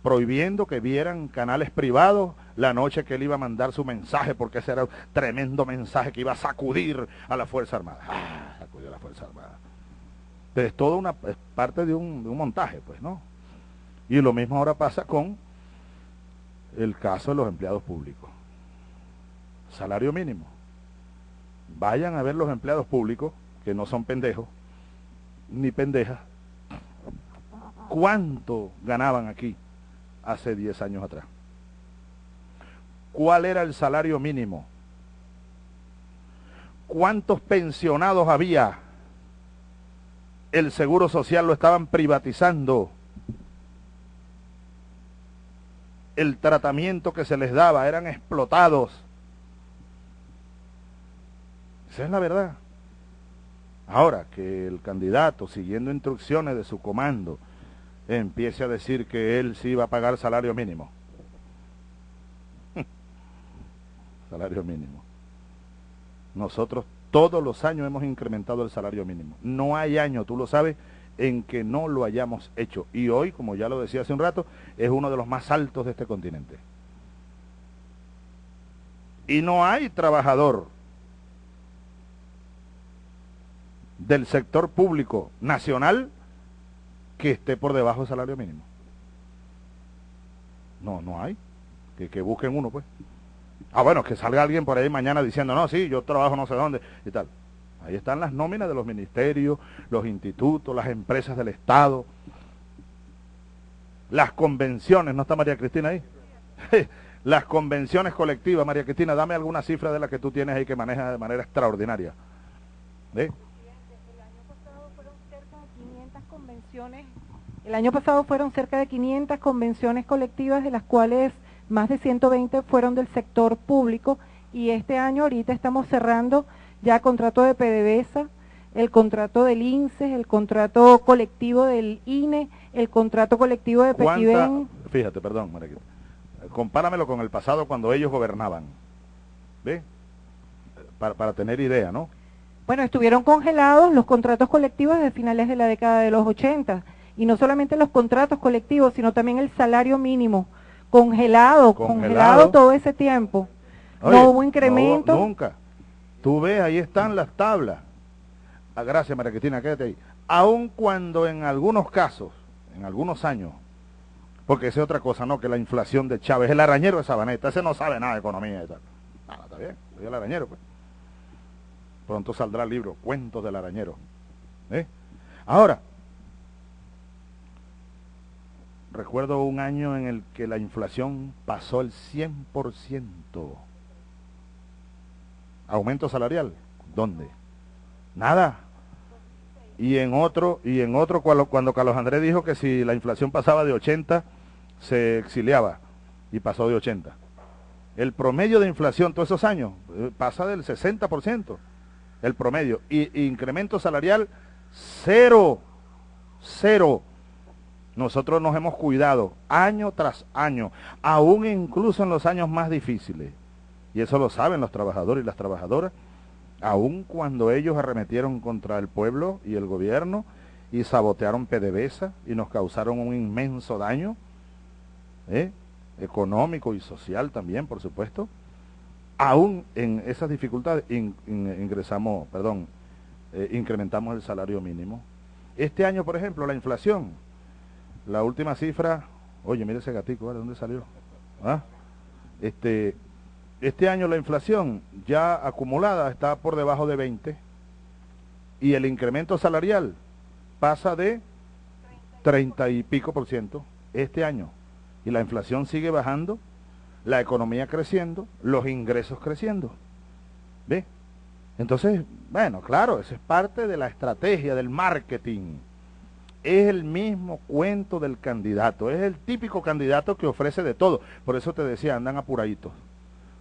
Speaker 2: prohibiendo que vieran canales privados la noche que él iba a mandar su mensaje, porque ese era un tremendo mensaje que iba a sacudir a la Fuerza Armada. Ah, sacudió a la Fuerza Armada. Pero es todo una parte de un montaje, pues, ¿no? Y lo mismo ahora pasa con el caso de los empleados públicos. Salario mínimo. Vayan a ver los empleados públicos, que no son pendejos, ni pendejas, cuánto ganaban aquí hace 10 años atrás. ¿Cuál era el salario mínimo? ¿Cuántos pensionados había? El seguro social lo estaban privatizando. El tratamiento que se les daba eran explotados. Esa es la verdad. Ahora que el candidato, siguiendo instrucciones de su comando, empiece a decir que él sí va a pagar salario mínimo. salario mínimo. Nosotros todos los años hemos incrementado el salario mínimo. No hay año, tú lo sabes, en que no lo hayamos hecho. Y hoy, como ya lo decía hace un rato, es uno de los más altos de este continente. Y no hay trabajador del sector público nacional que esté por debajo del salario mínimo. No, no hay. Que, que busquen uno, pues. Ah, bueno, que salga alguien por ahí mañana diciendo, no, sí, yo trabajo no sé dónde y tal. Ahí están las nóminas de los ministerios, los institutos, las empresas del Estado, las convenciones, ¿no está María Cristina ahí? las convenciones colectivas, María Cristina, dame alguna cifra de la que tú tienes ahí que manejas de manera extraordinaria. ¿Eh?
Speaker 6: El año pasado fueron cerca de 500 convenciones colectivas, de las cuales más de 120 fueron del sector público y este año ahorita estamos cerrando ya contrato de PDVSA, el contrato del INSE, el contrato colectivo del INE, el contrato colectivo de Pequiven.
Speaker 2: Fíjate, perdón, Mariquita. Compáramelo con el pasado cuando ellos gobernaban. ¿Ve? Para, para tener idea, ¿no?
Speaker 6: Bueno, estuvieron congelados los contratos colectivos desde finales de la década de los 80. Y no solamente los contratos colectivos, sino también el salario mínimo. Congelado, congelado, todo ese tiempo. no hubo incremento.
Speaker 2: nunca. Tú ves, ahí están las tablas. Ah, gracias, María Cristina, quédate ahí. Aun cuando en algunos casos, en algunos años, porque es otra cosa, ¿no? Que la inflación de Chávez, el arañero de Sabaneta, ese no sabe nada de economía y tal. Nada, está bien, soy el arañero, pues. Pronto saldrá el libro, Cuentos del Arañero. ¿eh? Ahora, recuerdo un año en el que la inflación pasó el 100%. Aumento salarial, ¿dónde? Nada. Y en otro, y en otro cuando, cuando Carlos Andrés dijo que si la inflación pasaba de 80, se exiliaba y pasó de 80. El promedio de inflación todos esos años eh, pasa del 60%, el promedio. Y, incremento salarial, cero, cero. Nosotros nos hemos cuidado año tras año, aún incluso en los años más difíciles. Y eso lo saben los trabajadores y las trabajadoras, aún cuando ellos arremetieron contra el pueblo y el gobierno y sabotearon PDVSA y nos causaron un inmenso daño. ¿eh? económico y social también, por supuesto, aún en esas dificultades ingresamos, perdón, eh, incrementamos el salario mínimo. Este año, por ejemplo, la inflación, la última cifra, oye, mire ese gatico, ¿de dónde salió? ¿Ah? Este, este año la inflación ya acumulada está por debajo de 20 y el incremento salarial pasa de 30 y pico por ciento este año y la inflación sigue bajando, la economía creciendo, los ingresos creciendo. ¿Ve? Entonces, bueno, claro, eso es parte de la estrategia del marketing. Es el mismo cuento del candidato, es el típico candidato que ofrece de todo. Por eso te decía, andan apuraditos,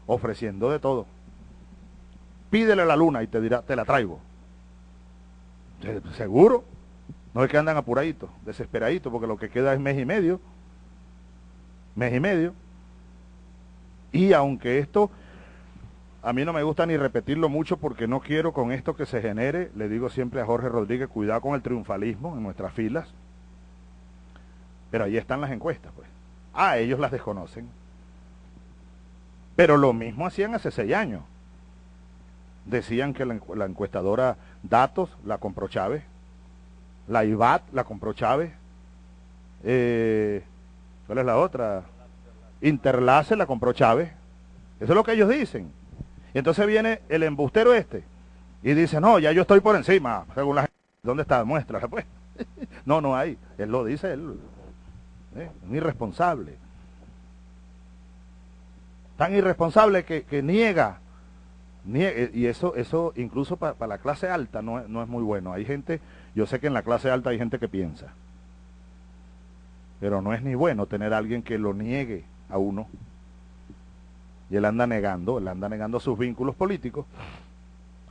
Speaker 2: ofreciendo de todo. Pídele la luna y te dirá, te la traigo. Seguro. No es que andan apuraditos, desesperaditos, porque lo que queda es mes y medio mes y medio. Y aunque esto, a mí no me gusta ni repetirlo mucho porque no quiero con esto que se genere, le digo siempre a Jorge Rodríguez, cuidado con el triunfalismo en nuestras filas. Pero ahí están las encuestas, pues. Ah, ellos las desconocen. Pero lo mismo hacían hace seis años. Decían que la, encuestadora Datos la compró Chávez, la IBAT la compró Chávez, eh, ¿Cuál es la otra? Interlace la compró Chávez. Eso es lo que ellos dicen. Y entonces viene el embustero este y dice, no, ya yo estoy por encima, según la gente. ¿Dónde está? Muestra, pues. no, no hay. Él lo dice, él. ¿eh? Un irresponsable. Tan irresponsable que, niega, Y eso, eso incluso para la clase alta no, no es muy bueno. Hay gente, yo sé que en la clase alta hay gente que piensa. Pero no es ni bueno tener a alguien que lo niegue a uno. Y él anda negando, él anda negando sus vínculos políticos.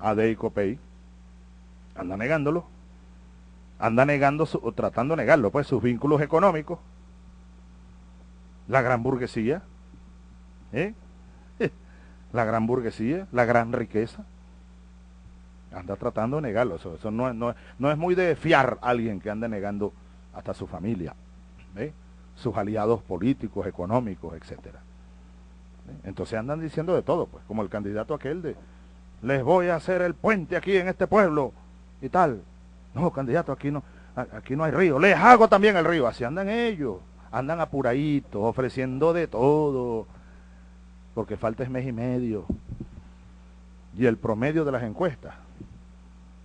Speaker 2: A y Copey. Anda negándolo. Anda negando, o tratando de negarlo, pues sus vínculos económicos. La gran burguesía. ¿Eh? La gran burguesía, la gran riqueza. Anda tratando de negarlo. Eso, no es muy de fiar a alguien que anda negando hasta su familia. ¿eh? sus aliados políticos, económicos, etcétera. ¿Eh? Entonces andan diciendo de todo, pues, como el candidato aquel de les voy a hacer el puente aquí en este pueblo y tal. No, candidato, aquí no, aquí no hay río. Les hago también el río. Así andan ellos. Andan apuraditos, ofreciendo de todo. Porque falta es mes y medio. Y el promedio de las encuestas.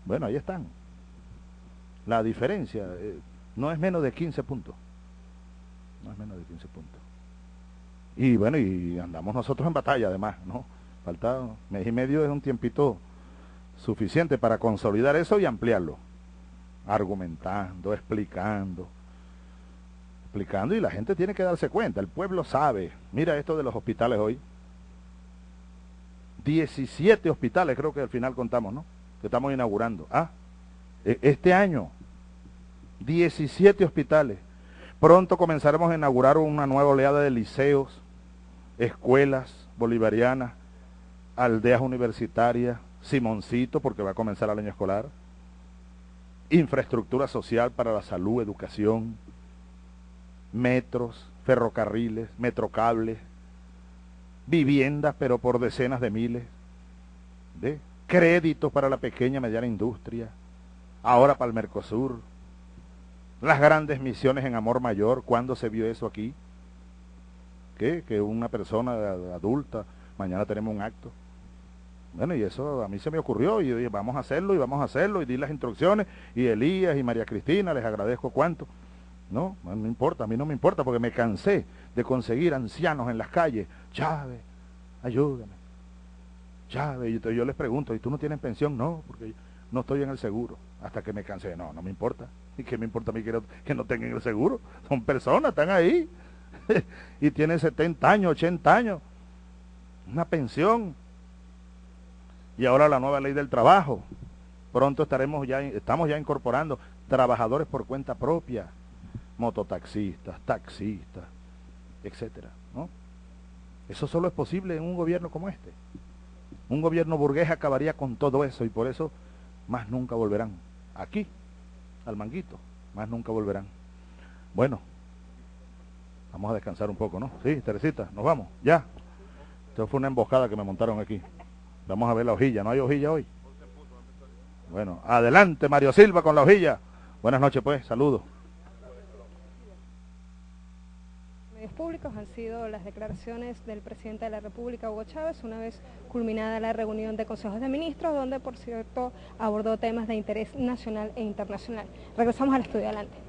Speaker 2: Bueno, ahí están. La diferencia eh, no es menos de 15 puntos no es menos de 15 puntos. Y bueno, y andamos nosotros en batalla además, ¿no? Falta mes y medio es un tiempito suficiente para consolidar eso y ampliarlo. Argumentando, explicando, explicando y la gente tiene que darse cuenta, el pueblo sabe. Mira esto de los hospitales hoy. 17 hospitales creo que al final contamos, ¿no? Que estamos inaugurando. Ah, e, este año, 17 hospitales. Pronto comenzaremos a inaugurar una nueva oleada de liceos, escuelas bolivarianas, aldeas universitarias, Simoncito, porque va a comenzar el año escolar, infraestructura social para la salud, educación, metros, ferrocarriles, metrocables, viviendas, pero por decenas de miles, de créditos para la pequeña y mediana industria, ahora para el Mercosur, las grandes misiones en amor mayor, ¿cuándo se vio eso aquí? ¿Qué? Que una persona adulta, mañana tenemos un acto. Bueno, y eso a mí se me ocurrió y vamos a hacerlo y vamos a hacerlo y di las instrucciones y Elías y María Cristina, les agradezco cuánto. No, no importa, a mí no me importa porque me cansé de conseguir ancianos en las calles. Chávez, ayúdame. Chávez, y yo les pregunto, ¿y tú no tienes pensión? No, porque no estoy en el seguro. Hasta que me cansé, no, no me importa. ¿Y qué me importa a mí que no tengan el seguro? Son personas, están ahí. y tienen 70 años, 80 años. Una pensión. Y ahora la nueva ley del trabajo. Pronto estaremos ya, estamos ya incorporando trabajadores por cuenta propia mototaxistas, taxistas, etcétera, ¿no? Eso solo es posible en un gobierno como este. Un gobierno burgués acabaría con todo eso y por eso más nunca volverán. Aquí, al manguito, más nunca volverán. Bueno, vamos a descansar un poco, ¿no? Sí, Teresita, nos vamos, ya. Esto fue una emboscada que me montaron aquí. Vamos a ver la hojilla, ¿no hay hojilla hoy? Bueno, adelante Mario Silva con la hojilla. Buenas noches pues, saludos.
Speaker 1: Públicos han sido las declaraciones del presidente de la República, Hugo Chávez, una vez culminada la reunión de consejos de ministros, donde por cierto abordó temas de interés nacional e internacional. Regresamos al estudio adelante.